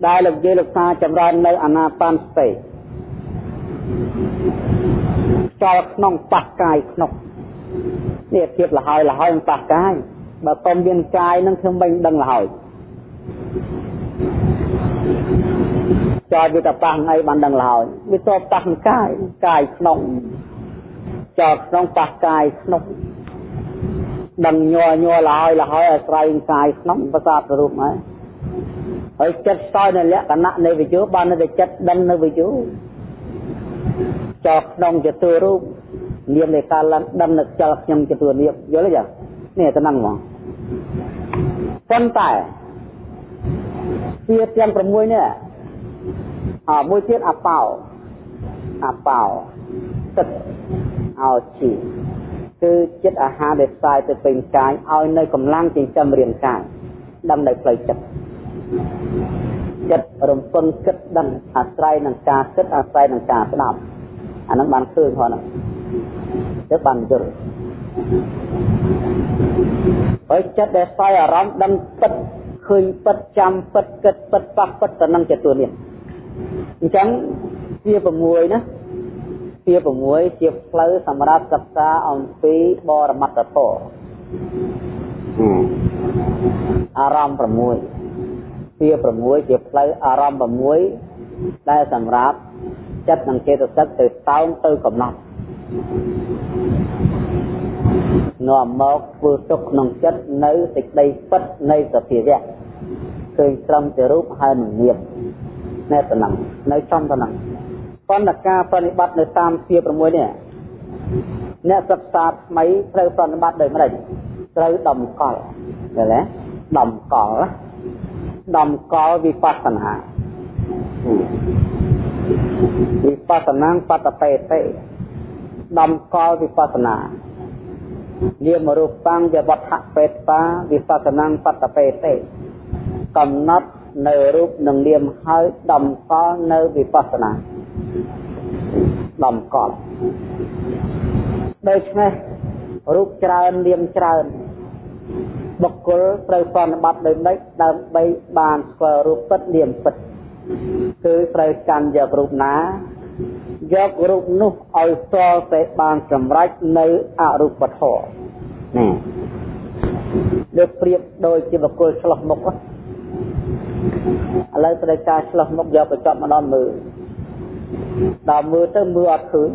ដែលលោកយាយលោកសាចម្រើននៅអាណាបានស្ទេចោលក្នុងប៉ះកាយក្នុងនេះធៀបលហើយលហើយនឹងប៉ះកាយបើកុំមានកាយនឹងខ្ញុំមិនដឹងលហើយចោលវាតែប៉ះថ្ងៃបានដឹងលហើយវាតបប៉ះកាយកាយក្នុងចោលក្នុងប៉ះកាយក្នុងដឹងញ័រញ័រលហើយលហើយអាស្រ័យកាយក្នុងប្រសាទរូបហើយ ហើយចិត្តស្ទើរនៅលក្ខណៈនៃវិយោបាននៅតែចិត្តដឹងនៅវិយោចោលក្នុងចតុរូបនាមនៃការឡើងដឹងនៅខ្យល់ខ្ញុំចតុនាមយល់ទេនេះទៅហ្នឹងហ្មងប៉ុន្តែជាទាំង6នេះអមួយទៀតអបោអបោទឹកអោជីគឺចិត្តអាហារដែលផ្សាយទៅពេញកាយឲ្យនៅកម្លាំងចិញ្ចឹមរាងកាយដឹងនៅផ្លូវចិត្ត ចិត្តរំពឹងគិតដឹងអាស្រ័យនឹងការគិតអាស្រ័យនឹងការស្ដាប់អានឹងបានឃើញផងហ្នឹងទៅបានយល់ហើយចិត្តដែលស្វ័យអារម្មណ៍ដឹងពិតឃើញពិតចាំពិតគិតពិតប៉ះពិតទៅនឹងចិត្តនេះអញ្ចឹងវា6ណាជា6ជាផ្លូវសម្រាប់សិក្សាអំពីបរមត្តធម៌អារម្មណ៍6 ជា6ជាផ្លូវអារម្មណ៍6ដែលសម្រាប់ចិត្តនិងចេតសិកទៅតោងទៅកំណត់នាំមកធ្វើទុកក្នុងចិត្តនៅសេចក្តីពិតនៃសភាវៈឃើញត្រឹមជារូបហើយមិនមានណែតំណនៅចំតំណប៉ុន្តែការប្រតិបត្តិនៅតាមជា6នេះអ្នកសិក្សាថ្មីត្រូវប្រតិបត្តិដោយម្ដេចត្រូវដំកល់ឃើញទេដំកល់ ដំកល់វិបស្សនាវិបស្សនាបតបេតិដំកល់វិបស្សនានាមរូបាំងយវត្ថបេតាវិបស្សនាបតបេតិកំណត់នៅរូបនិងនាមហើយដំកល់នៅវិបស្សនាដំកល់ដូច្នេះរូបច្រើននាមច្រើន បុគ្គលត្រូវប្រតិបត្តិដោយម៉េចដើម្បីបានស្គាល់រូបពិតនាមពិតគឺត្រូវកាន់យករូបណាយករូបនោះឲ្យស្គាល់តែបានសម្រេចនៅអរូបធម៌ណាលើកប្រៀបដូចជាបុគ្គលឆ្លោះមុខឥឡូវត្រូវការឆ្លោះមុខយកកញ្ចក់មកដល់មើលដល់មើលទៅមើលអត់ឃើញ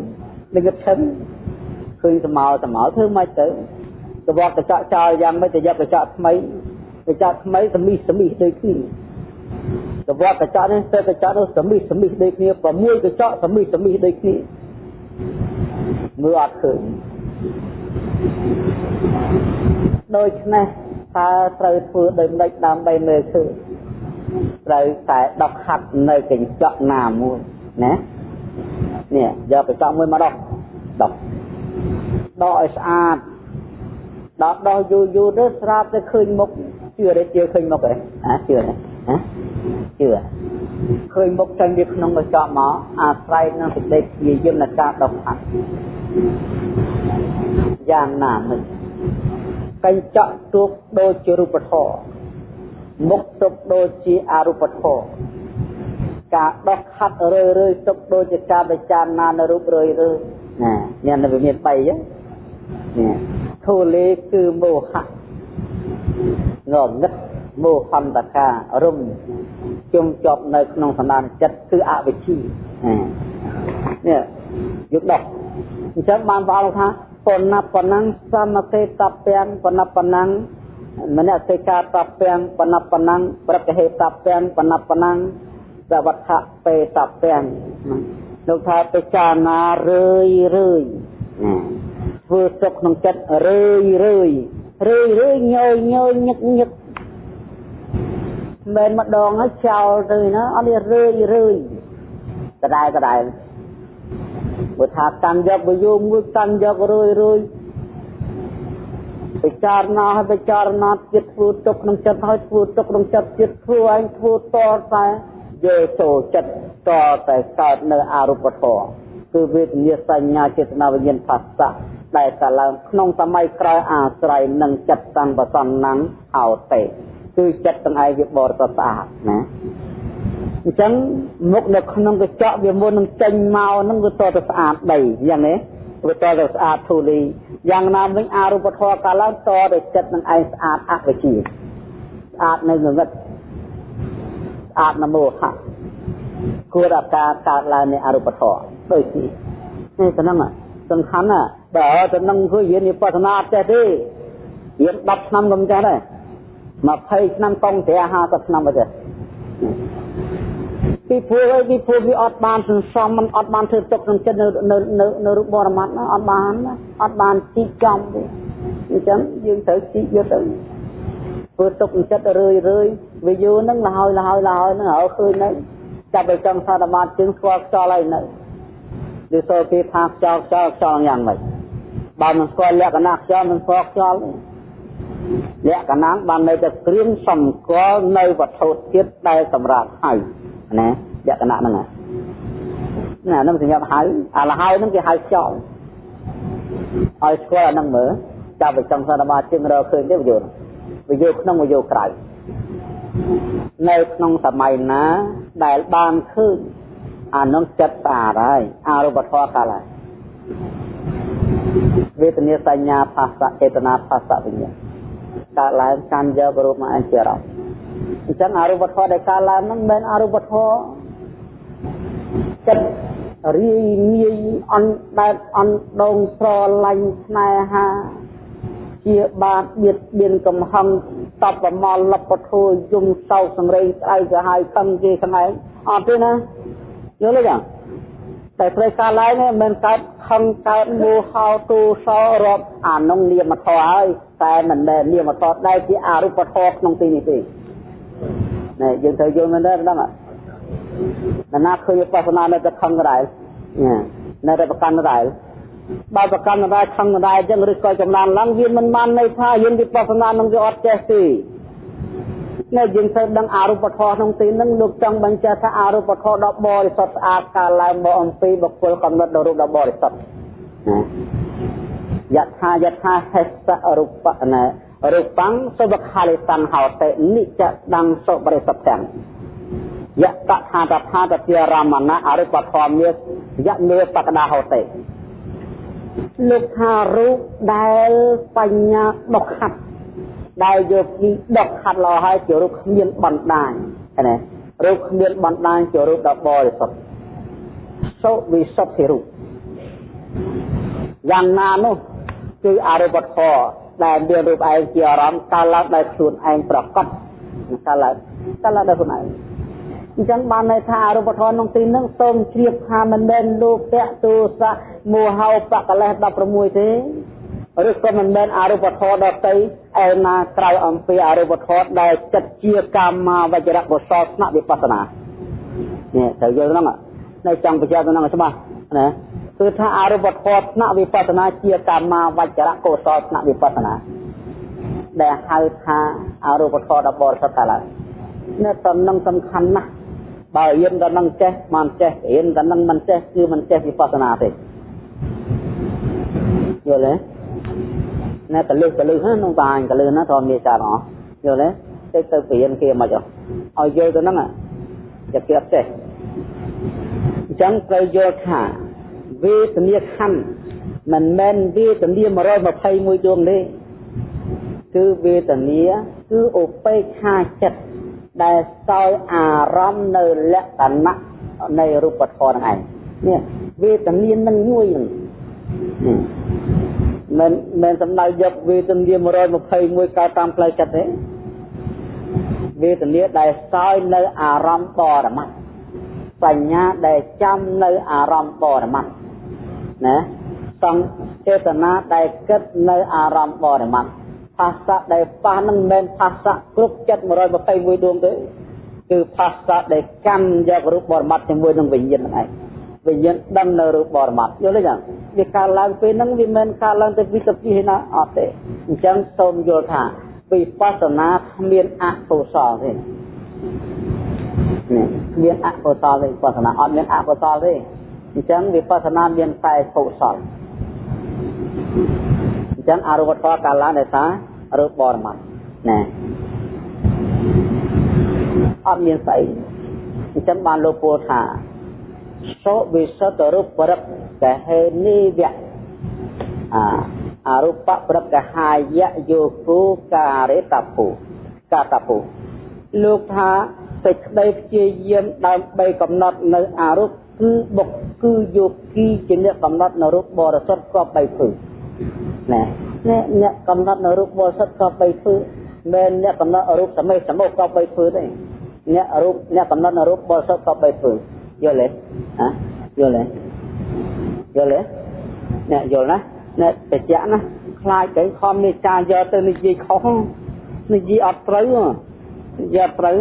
នឹងគិតឈឹងឃើញស្មោស្មោធ្វើម៉េចទៅ ទៅវត្តកញ្ចក់ចោលយ៉ាងម៉េចទៅយកកញ្ចក់ថ្មីកញ្ចក់ថ្មីសមីសមីដូចគ្នាទៅវត្តកញ្ចក់នេះទៅកញ្ចក់នោះសមីសមីដូចគ្នា6កញ្ចក់សមីសមីដូចគ្នាមើលអត់ឃើញដូច្នេះតើត្រូវធ្វើដោយម្ដេចដើម្បីមើលឃើញត្រូវតែដកហាត់នៅកញ្ចក់ណាមួយណានេះយកកញ្ចក់មួយមកដោះដោះដោះឲ្យស្អាត ដោះដោះយូរយូរទៅស្រាប់តែឃើញមុខជឿទេជឿឃើញមុខទេអាជឿទេហ៎ជឿឃើញមុខចេញពីក្នុងកញ្ចក់មកអាស្រ័យនឹងសេចក្តីព្យាយាមនៃការដោះហាត់យ៉ាងណាមិនកញ្ចក់ទូកដូចជារូបធម៌មុខទុកដូចជាអរូបធម៌ការដោះខាត់រឿយរឿយទុកដូចជាការពិចារណានៅរូបរឿយរឿយណានេះនៅវាមាន3ហ្នឹងនេះ ធូលេគឺមោហៈងងឹតមោហន្តការរុំជុំជាប់នៅក្នុងសន្តានចិត្តគឺអវិជ្ជានេះយកដោះអញ្ចឹងបានព្រះអង្គថាបណបណੰសមទេតពាំងបណបណੰមនសិកាតពាំងបណបណੰប្រកហេតពាំងបណបណੰសវត្ថៈបេតពាំងលោកថាពិចារណារឿយរឿយ ធ្វើសុខក្នុងចិត្តរឿយរឿយរឿយរឿយញយញយញឹកញឹកមិនម្ដងហើយចោលទៅណាអត់នេះរឿយរឿយដដែលដដែលបើថាកាន់យកបើយកមួយកាន់យករឿយរឿយពិចារណាហើយពិចារណាចិត្តធ្វើទុកក្នុងចិត្តហើយធ្វើទុកក្នុងចិត្តចិត្តធ្វើឯងធ្វើតតែយកចូលចិត្តតតែកើតនៅអរូបធម៌គឺវេទនាសញ្ញាចេតនាវិញ្ញាណផស្សៈ ដែលកើតឡើងក្នុងសម័យក្រោយអាស្រ័យនឹងចិត្តសង្បសន្នាំងអោតេគឺចិត្តទាំងឯងវាបរិសុទ្ធស្អាតណាអញ្ចឹងមុខនៅក្នុងកញ្ចក់វាមុននឹងចេញមកហ្នឹងវាតទៅស្អាតដីយ៉ាងនេះវាតទៅស្អាតធូលីយ៉ាងណាវិញអរូបធម៌កាលឡើងតទៅចិត្តនឹងឯងស្អាតអវិជ្ជាស្អាតនៅងងឹតស្អាតនមោហៈគួរដល់ការកើតឡើងនៃអរូបធម៌ដូចនេះនេះទៅហ្នឹងសំខាន់ណា បើទៅនឹងធ្វើរៀនវិបស្សនាអត់ចេះទេរៀន10ឆ្នាំក៏មិនចេះដែរ20ឆ្នាំកងត្រែ50ឆ្នាំមកចេះពីព្រោះឯពីព្រោះវាអត់បានសន្សំมันអត់បានធ្វើទុកក្នុងចិត្តនៅនៅនៅរូបបរមត្តណាអត់បានអត់បានជីកចំទេអញ្ចឹងយើងត្រូវជីកយកទៅធ្វើទុកក្នុងចិត្តរឿយរឿយវាយូរហ្នឹងលហើយលហើយលហើយហ្នឹងហើយឃើញហ្នឹងចាប់ទៅចង់ថាអាមាជើងស្គាល់ខ្យល់ហើយនៅវាសូគេថាខ្យល់ខ្យល់ខ្យល់យ៉ាងម៉េច បើមិនស្គាល់លក្ខណៈខ្យល់មិនស្គាល់ខ្យល់លក្ខណៈបាននៅតែគ្រៀងសម្គាល់នៅវត្ថុជាតិដែលសម្រាប់ហៅណាលក្ខណៈហ្នឹងណាហ្នឹងសញ្ញាហៅអាលហើយហ្នឹងគេហៅខ្យល់ឲ្យស្គាល់អាហ្នឹងមើលចាប់ទៅចង់សន្មាជឹងរកឃើញទេវយោវយោក្នុងវយោក្រៅនៅក្នុងសម័យណាដែលបានឃើញអានឹងចិត្តស្អាតហើយអរូបធម៌កាលហើយ វេទនាសញ្ញាភាសៈចេតនាភាសៈវិញ្ញាណកើតឡើងកាន់យករូបមកអញ្ជារំអញ្ចឹងអរូបធម៌ដែលកើតឡើងហ្នឹងមិនមែនអរូបធម៌ចិត្តរីងាយអន់បែបអន់ដងស្រឡាញ់ស្នេហាជាបាបបៀតបៀនកំហឹងតបប្រមល់លបធូរយំសោកសង្រេងស្អែកទៅហើយខឹងគេស្ងែងអត់ទេណាយល់ទេចា តែត្រូវការឡើងមិនមែនកើតខឹងកើតមោហោទូសោរាប់អានោះនាមធម៌ហើយតែមិនមែននាមធម៌ដែលជាអរូបធម៌ក្នុងទីនេះទេណែយើងត្រូវយល់មែនទេដឹងអត់ណាឃើញបស្សនានៅតែខឹងដែរនៅតែប្រកាន់ដែរបើប្រកាន់ដែរខឹងដែរអញ្ចឹងឬក៏ចំណានឡើងវាមិនបានន័យថាយើងវិបស្សនានឹងវាអត់ចេះទេ នៅយើងត្រូវដឹងអរូបធម៌ក្នុងទីហ្នឹងលោកចង់បញ្ជាក់ថាអរូបធម៌ដ៏បរិសុទ្ធស្អាតកាលឡើងមកអំពីបុគ្គលកំណត់ដល់រូបដ៏បរិសុទ្ធយថាយថាហេសរូបណារូបាំងសុបខាលិសੰហោតេនិច្ចដੰសុបរិសុទ្ធទាំងយតថាតថាតជារមណៈអរូបធម៌មានយៈមេបកដាហោតេលោកថារូបដែលបញ្ញាដុខខាត់ ដែលយកពីដកខាត់លោហើយជារូបគ្មានបណ្ដាញណារូបគ្មានបណ្ដាញជារូបដ៏បរិសុទ្ធសុវិសុទ្ធិរូបយ៉ាងណានោះគឺអរូបធម៌ដែលមានរូបឯងជាអារម្មណ៍កាលឡើងដោយខ្លួនឯងប្រកបកាលឡើងកាលឡើងដោយខ្លួនឯងអញ្ចឹងបានន័យថាអរូបធម៌ក្នុងទីនឹងសូមជ្រាបថាមិនមែនលោកតេទោសៈមោហោបកលេស16ទេ ឬក៏មិនមែនអរូបធម៌ដតីឯណាក្រៅអំពីអរូបធម៌ដែលចិត្តជាកម្មាវចរៈកុសលស្នាក់វិបស្សនានេះត្រូវយល់ហ្នឹងនៅចង់បញ្ជាក់ទៅហ្នឹងច្បាស់ណាគឺថាអរូបធម៌ស្នាក់វិបស្សនាជាកម្មាវចរៈកុសលស្នាក់វិបស្សនាដែលហៅថាអរូបធម៌ដ៏បរិសុទ្ធកាលនៅតំណឹងសំខាន់ណាស់បើរៀនតំណឹងចេះមិនចេះរៀនតំណឹងមិនចេះគឺមិនចេះវិបស្សនាទេយល់ទេ ណែកលឹះកលឹះហ្នឹងបាញ់កលឹះណាធម្មមានច្រើនអស់យល់ទេទៅទៅព្រៀនគេមិនអស់ឲ្យយល់ទៅហ្នឹងจะគេអត់ចេះអញ្ចឹងត្រូវយល់ថាវេទនាខណ្ឌមិនមែនវេទនា121ដួងទេគឺវេទនាគឺឧបេក្ខាចិត្តដែលសោយអារម្មណ៍នៅលក្ខណៈនៃរូបធម៌ហ្នឹងឯងនេះវេទនានឹងមួយហ្នឹង មិនមិនសំដៅយកវេទនា121កើតតាមផ្លូវចិត្តទេវេទនាដែលសោយនៅអារម្មណ៍បរមត្តបញ្ញាដែលចាំនៅអារម្មណ៍បរមត្តណាសង្ចេតនាដែលគិតនៅអារម្មណ៍បរមត្តផាសៈដែលប៉ះនឹងមិនមែនផាសៈគ្រប់ចិត្ត121ដួងទេគឺផាសៈដែលកម្មយករូបបរមត្តជាមួយនឹងវិញ្ញាណហ្នឹងឯង វិញ្ញាណដឹងនៅរូបបរមត្តយល់ទេចឹងវាកើតឡើងពេលហ្នឹងវាមិនកើតឡើងទៅពីទៅពីណាអត់ទេអញ្ចឹងសូមយល់ថាវិបស្សនាគ្មានអកុសលទេនេះមានអកុសលទេវិបស្សនាអត់មានអកុសលទេអញ្ចឹងវិបស្សនាមានតែកុសលអញ្ចឹងអរូបធម៌កាលឡើងដោយសាររូបបរមត្តណាអត់មានស្អីអញ្ចឹងបានលោកពោលថា សុវិសុទ្ធរូបប្រកកហេនីវៈអាអរូបប្រកហាយៈយោគូការេតពុកាតពុលោកថាសេចក្តីព្យាយាមដើម្បីកំណត់នៅអរូបគឺបុកគឺយោគីជាអ្នកកំណត់នៅរូបបរិសុទ្ធក៏បីធ្វើណាអ្នកអ្នកកំណត់នៅរូបបរិសុទ្ធក៏បីធ្វើមិនអ្នកកំណត់រូបសមេសមោក៏បីធ្វើទេអ្នករូបអ្នកកំណត់នៅរូបបរិសុទ្ធក៏បីធ្វើ យល់ទេហ៎យល់ទេយល់ទេអ្នកយល់ណាអ្នកបច្ចៈណាខ្លាចទៅខំនេះចាយកទៅនិយាយខុសនិយាយអត់ត្រូវនិយាយអត់ត្រូវ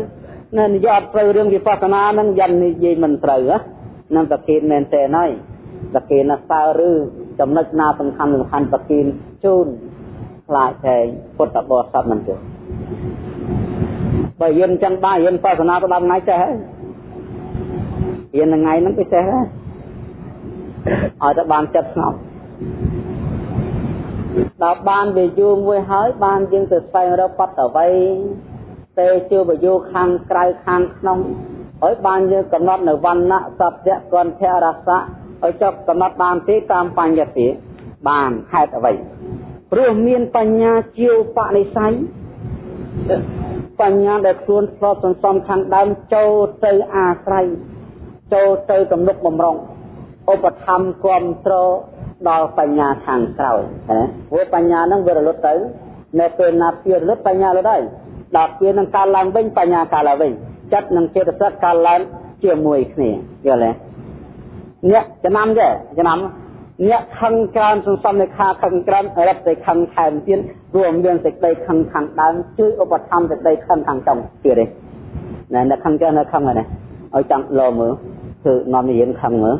ណានិយាយអត់ត្រូវរឿងវិបស្សនាហ្នឹងយ៉ាងនិយាយមិនត្រូវហ្នឹងប្រគិនមែនទេហើយប្រគិនណាសើឬចំណុចណាសំខាន់សំខាន់ប្រគិនជូនខ្លាចតែពុទ្ធបរិស័ទមិនទេបើយើងចឹងបានយើងបស្សនាទៅដល់ថ្ងៃចេះហើយ រៀនថ្ងៃហ្នឹងពិសេសហើយឲ្យតែបានចិត្តស្ងប់ដល់បានវាយូរមួយហើយបានយើងទៅស្វែងរកបតវ័យទេជួបយោខាងក្រៅខាងក្នុងហើយបានយើងកំណត់នៅវណ្ណៈសត្យគន្ធរសៈឲ្យចប់កំណត់បានទេតាមបញ្ញត្តិបានហេតុអ្វីព្រោះមានបញ្ញាជាវបនិស័យបញ្ញាដែលខ្លួនឆ្លត់សន្សំខាងដើមចូលទៅអាស្រ័យ ចូលទៅទំនុកបំរុងឧបធម្មគ្រប់គ្រងដល់បញ្ញាខាងក្រោយណាព្រោះបញ្ញានឹងវារលត់ទៅនៅពេលណាពីរលត់បញ្ញារលត់ហើយដល់ពេលនឹងកើតឡើងវិញបញ្ញាកើតឡើងវិញចិត្តនិងចេតសិកកើតឡើងជាមួយគ្នាយល់ទេអ្នកចំណាំទេចំណាំអ្នកខឹងច្រើនសន្សំនៅខាខឹងច្រើនរត់ទៅខឹងថែមទៀតរួមមានសេចក្តីខឹងខាងដើមជួយឧបត្ថម្ភសេចក្តីខឹងខាងចុងទៀតទេណែអ្នកខឹងច្រើននៅខឹងហ្នឹងឲ្យចង់លោមើល គឺនាំរៀនខឹងមើល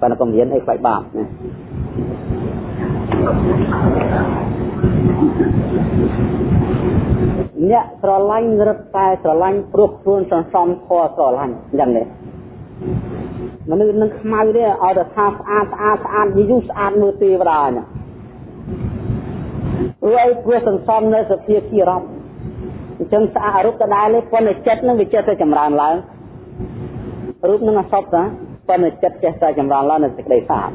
ប៉ុន្តែកុំរៀនអីខ្វាយបាបណាអ្នកស្រឡាញ់រត់តែស្រឡាញ់ព្រោះខ្លួនសន្សំធေါ်ស្រឡាញ់អញ្ចឹងទេមនុស្សនឹងខ្មៅទេឲ្យតែថាស្អាតស្អាតស្អាតយូរស្អាតមើលទេវតាណារួយព្រោះសន្សំនៅសភាជារំអញ្ចឹងស្អាតរូបដដែលទេប៉ុន្តែចិត្តនឹងវាចិត្តទៅចម្រើនឡើង រូបនឹងអសពតាប៉ុន្តែចិត្តចេះតែចម្រើនឡើងនៅសេចក្តីស្អាត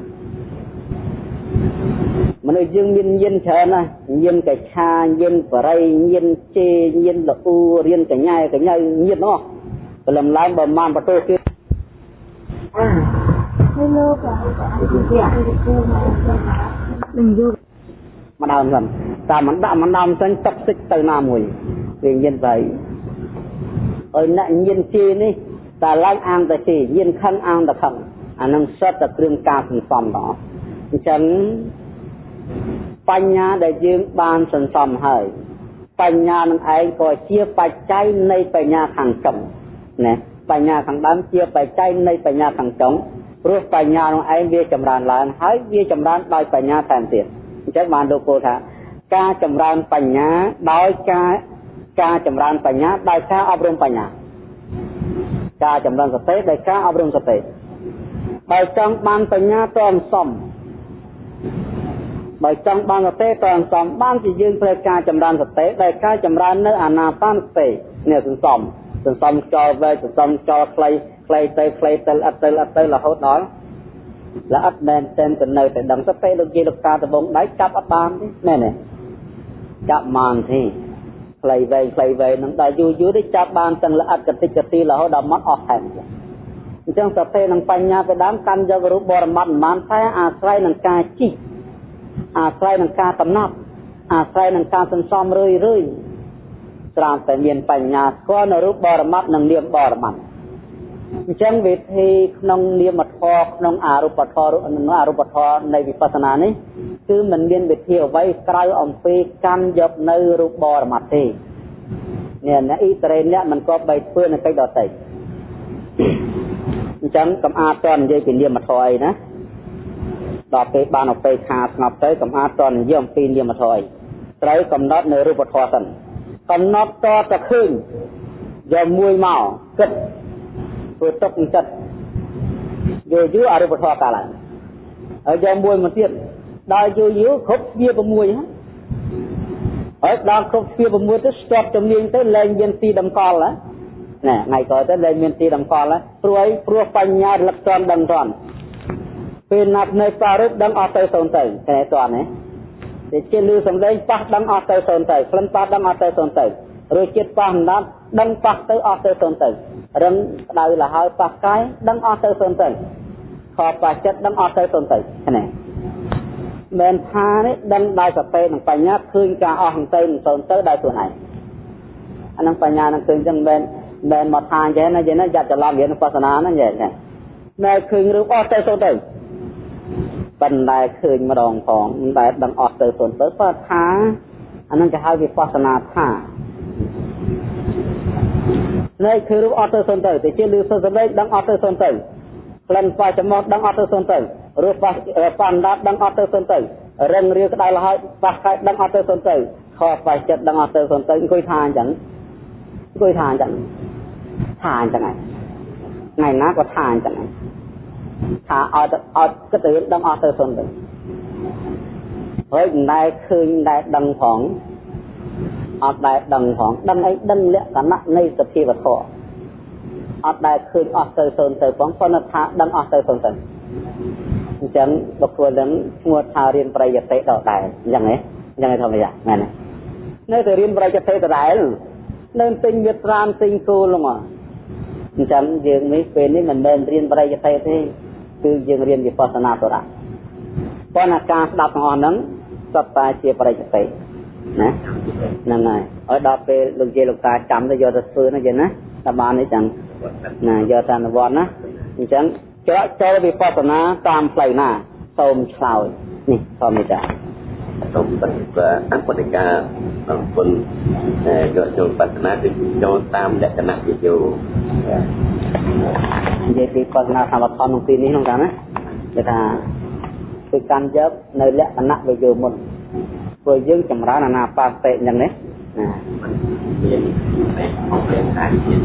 មនុស្សយើងមានញៀនច្រើនណាស់ញៀនកឆាញៀនបរិយញៀនជេញៀនលអ៊ូរៀនកញ្ញែកញ្ញៅញៀននោះព្រលឹមឡើងបើមិនបតោគេហើយលោកនឹងយកម្ដងហ្នឹងតែមិនដាក់មិនដំចេញទឹកសិចទៅណាមួយវាញៀនទៅឲ្យអ្នកញៀនជេនេះ តែឡើងអាងតែជេញៀនខឹងអាងតែខឹងអានឹងសិតតែគ្រឿងការសន្សំដល់អញ្ចឹងបញ្ញាដែលយើងបានសន្សំហើយបញ្ញានឹងឯងក៏ជាបច្ច័យនៃបញ្ញាខាងចុងណាបញ្ញាខាងដើមជាបច្ច័យនៃបញ្ញាខាងចុងព្រោះបញ្ញានោះឯងវាចម្រើនឡើងហើយវាចម្រើនដោយបញ្ញាថែមទៀតអញ្ចឹងបានលោកពោលថាការចម្រើនបញ្ញាដោយការការចម្រើនបញ្ញាដោយការអប់រំបញ្ញា ការចម្រើនសតិដោយការអប់រំសតិបើចង់បានបញ្ញាតមសំបើចង់បានសតិតអសំបានជាយើងត្រូវការចម្រើនសតិដែលការចម្រើននៅអាណាបានសតិនេះសន្សំសន្សំខ្យល់វែកសន្សំខ្យល់ខ្លីខ្លីទៅខ្លីទៅអត់ទៅអត់ទៅរហូតដល់ល្អិតមែនតែនទៅនៅតែដឹងទៅពេលលោកយាយលោកតាដបងដៃចាប់អត់បានទេណែនេះចាប់បានទេ ខ្លីវែងខ្លីវែងនឹងដល់យូរយូរទៅចាប់បានទាំងល្អិតកតិចកទីរហូតដល់មកអស់ថែមអញ្ចឹងសតិនិងបញ្ញាទៅដើមកាន់យករូបបរមត្តមិនបានតែអាស្រ័យនឹងការជីកអាស្រ័យនឹងការកំណត់អាស្រ័យនឹងការសន្សំរឿយរឿយត្រាំតែមានបញ្ញាស្គាល់នៅរូបបរមត្តនិងនាមបរមត្តអញ្ចឹងវិធីក្នុងនាមធម៌ក្នុងអរូបធម៌និងអរូបធម៌នៃវិបស្សនានេះ គឺមិនមានវិធីអ្វីក្រៅអំពីកម្មយកនៅរូបបរមត្តទេនេះអ្នកអ៊ីត្រេអ្នកមិនក៏បីធ្វើនៅកិច្ចដតីអញ្ចឹងកំអាតតនិយាយពីនាមធម៌អីណាដល់ពេលបានអបេខាស្ងប់ទៅកំអាតតនិយាយអំពីនាមធម៌អីត្រូវកំណត់នៅរូបធម៌សិនកំណត់តតែឃើញយកមួយមកគិតធ្វើទុកនឹងចិត្តយូរយូរអរូបធម៌កាលឡើងហើយយកមួយមកទៀត ដល់យូរយូរគ្រប់វា6ហ្នឹងហើយដល់គ្រប់វា6ទៅស្ទាត់ជំនាញទៅលែងមានទីតម្កល់ណាថ្ងៃក្រោយទៅលែងមានទីតម្កល់ព្រោះអីព្រោះបញ្ញារលឹកតន់ដឹងតន់ពេលណាត់នៅប្រារូបដឹងអស់ទៅសូន្យទៅតែតន់ណាតែជាលឺសំឡេងប៉ះដឹងអស់ទៅសូន្យទៅក្លិនប៉ះដឹងអស់ទៅសូន្យទៅរសជាតិប៉ះម្ដងដឹងប៉ះទៅអស់ទៅសូន្យទៅរឹងក្តៅលហើយប៉ះកាយដឹងអស់ទៅសូន្យទៅខប៉ះចិត្តដឹងអស់ទៅសូន្យទៅណា មិនថានេះដឹងដោយសតិនិងបញ្ញាឃើញការអស់ទៅនឹងសូន្យទៅដោយខ្លួនឯងអានឹងបញ្ញានឹងឃើញចឹងមិនមិនមកថាអញ្ចឹងណាយេណាយ៉ាត់ច្រឡំរៀនបស្សនាហ្នឹងយេណាតែឃើញរូបអស់ទៅសូន្យទៅប៉ុន្តែឃើញម្ដងផងមិនដែលដឹងអស់ទៅសូន្យទៅបើថាអានឹងគេហៅវិបស្សនាថានៃគឺរូបអត់ទៅសុនទៅតែជាលឺសុនសម្លេងដឹងអត់ទៅសុនទៅ ក្លិនប៉ះចំមាត់ដឹងអត់ទៅសុនទៅរសប៉ះប៉ះអណ្ដាតដឹងអត់ទៅសុនទៅរឹងរាក្តៅលហើយប៉ះកាយដឹងអត់ទៅសុនទៅខប៉ះចិត្តដឹងអត់ទៅសុនទៅអង្គុយថាអញ្ចឹងអង្គុយថាអញ្ចឹងថាអញ្ចឹងហើយថ្ងៃណាក៏ថាអញ្ចឹងហើយថាអត់អត់គិតទៅដឹងអត់ទៅសុនទៅហើយមិនដែលឃើញដែលដឹងផងអត់ដែលដឹងផងដឹងអីដឹងលក្ខណៈនៃសភាវធម៌ អត់ដែលឃើញអស់ទៅសូន្យទៅផងប៉ុន្តែថាដឹងអស់ទៅសូន្យទៅអញ្ចឹងបុគ្គលនឹងឈ្មោះថារៀនប្រយតិដដែលអញ្ចឹងហ៎អញ្ចឹងធម្មតាមែនទេនៅតែរៀនប្រយតិដដែលនៅទិញវាត្រានទិញគោលមកអញ្ចឹងយើងនេះពេលនេះមិនមែនរៀនប្រយតិទេគឺយើងរៀនវិបស្សនាបរៈប៉ុន្តែការស្ដាប់ទាំងអស់ហ្នឹងសត្វតែជាប្រយតិណាហ្នឹងហើយឲ្យដល់ពេលលោកយាយលោកតាចាំទៅយកទៅធ្វើណាយើងណាតែបាននេះចឹង ណាយកទៅអនុវត្តណាអញ្ចឹងច្រកចូលវិបស្សនាតាមផ្លូវណាសូមឆ្លើយនេះធម្មតាសូមបិអបតិកាអង្គគុណយកចូលបស្សនាគឺចូលតាមលក្ខណៈវិយោនិយាយពីបស្សនាសមត្ថក្នុងទីនេះក្នុងកាណាគេថាគឺកាន់យកនៅលក្ខណៈវិយោមុនព្រោះយើងចម្រើនអាណាបាតិអញ្ចឹងណាណា មានមានអាចជា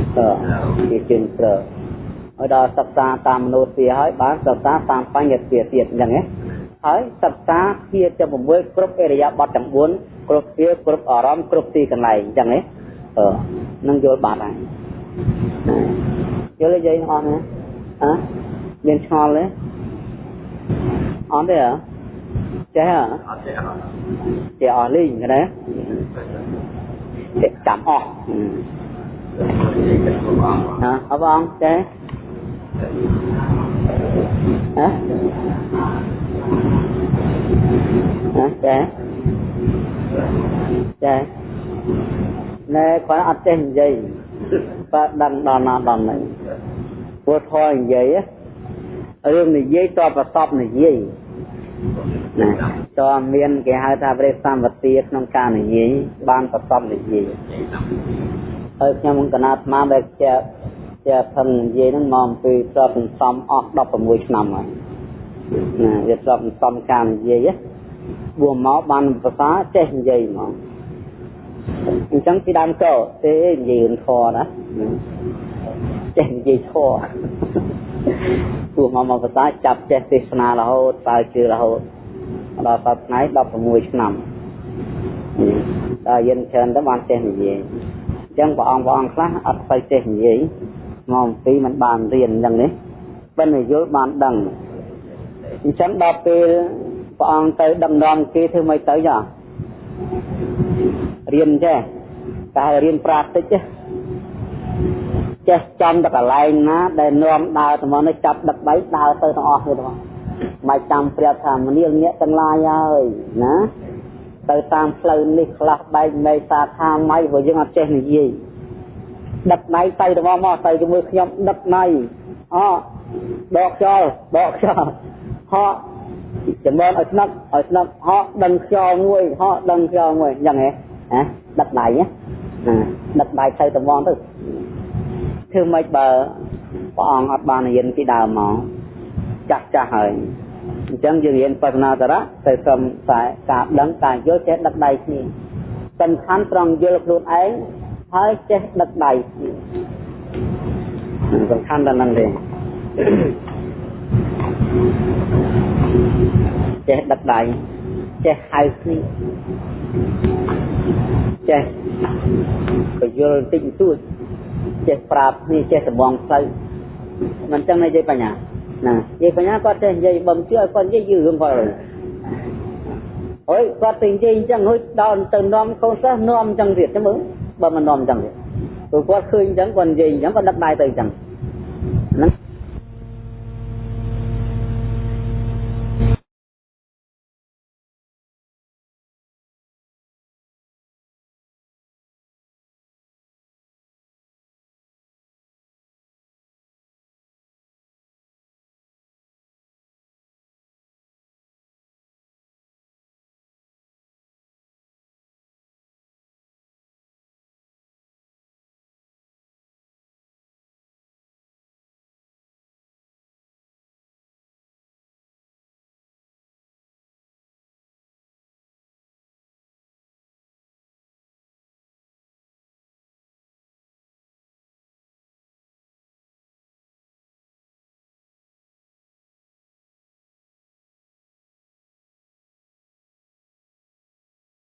ជាប្រើឲ្យដល់សិក្សាតាមមនោទ្យាហើយបានសិក្សាតាមបញ្ញទាទៀតអញ្ចឹងណាហើយសិក្សាជាចំ6គ្រប់អរិយាប័ត្រទាំង4គ្រប់វាគ្រប់អារម្មណ៍គ្រប់ទីកន្លែងអញ្ចឹងណាអឺនឹងយល់បាត់ហើយយល់ទេយាយអស់ណាអើមានឆ្ងល់ទេអត់ទេហ៎ ចេះហ៎អត់ចេះអត់ចេះអស់លីងណាចេះចាំអស់ណាអបអងចេះហ៎ហ៎ចេះចេះណែគាត់អត់ចេះនិយាយបើដឹងដល់ណាដល់ណីព្រោះធေါ်និយាយរឿងនិយាយតបប្រសពនិយាយ ណាតើមានគេហៅថាព្រះសម្បទាក្នុងការនិយាយបានប្រសពនិយាយហើយខ្ញុំកណាត់ស្មានដែលជាជាផឹងនិយាយហ្នឹងមកអំពីស្របសន្សំអស់16ឆ្នាំហើយណាវាស្របសន្សំការនិយាយបួមកបានភាសាចេះនិយាយហ្មងអញ្ចឹងពីដើមកោទេនិយាយរឿងធរណាចេះនិយាយធរព្រោះមកមកភាសាចាប់ចេះទេសនារហូតតើជឿរហូត ដល់សប្តាហ៍16ឆ្នាំដល់យិនច្រើនទៅបានចេះនិយាយអញ្ចឹងព្រះអង្គព្រះអង្គខ្លះអត់ស្អីចេះនិយាយមកអំពីมันបានរៀនអញ្ចឹងនេះបិណ្ឌយល់បានដឹងអញ្ចឹងដល់ពេលព្រះអង្គទៅដឹកនាំគេធ្វើម៉េចទៅចារៀនចេះតែរៀនប្រាតិចចេះចំទៅកន្លែងណាដែលនាំដើរទៅមកនេះចាប់ដឹកដៃដើរទៅទាំងអស់ទៅទាំង មិនចាំប្រាប់ថាមនាលអ្នកទាំងឡាយហើយណាទៅតាមផ្លូវនេះខ្លះបែកនៃសាខាម៉ៃព្រោះយើងអត់ចេះនិយាយដឹកដៃទៅទៅមកទៅជាមួយខ្ញុំដឹកដៃអដកខ្យល់ដកខ្យល់ហោចំណងឲ្យស្នឹកឲ្យស្នឹកហោដឹងខ្យល់មួយហោដឹងខ្យល់មួយអញ្ចឹងហ៎ណាដឹកដៃណាដឹកដៃទៅទៅមកទៅធ្វើម៉េចបើព្រះអង្គអត់បានរៀនពីដើមមក ចាស់ចាស់ហើយអញ្ចឹងយើងរៀនបស្សនាសារៈទៅត្រឹមតែការដឹងការយល់ចេះដឹកដៃគ្នាសំខាន់ត្រង់យល់ខ្លួនឯងហើយចេះដឹកដៃគ្នាសំខាន់ដល់ហ្នឹងទេចេះដឹកដៃចេះហៅគ្នាចេះបញ្យល់តិចតួចចេះប្រាប់គ្នាចេះសម្បងផ្លូវមិនចឹងនិយាយបញ្ញា ណានិយាយបញ្ញាគាត់ចេះនិយាយបំជឿឲ្យគាត់និយាយយឺរឿងគាត់អើយគាត់ទៅនិយាយអញ្ចឹងហួយដល់ទៅនាំកូនសិស្សនាំអញ្ចឹងទៀតចាំមើលបើមិននាំអញ្ចឹងទៀតព្រោះគាត់ឃើញអញ្ចឹងគាត់និយាយអញ្ចឹងគាត់ដឹកដៃទៅអញ្ចឹងហ្នឹង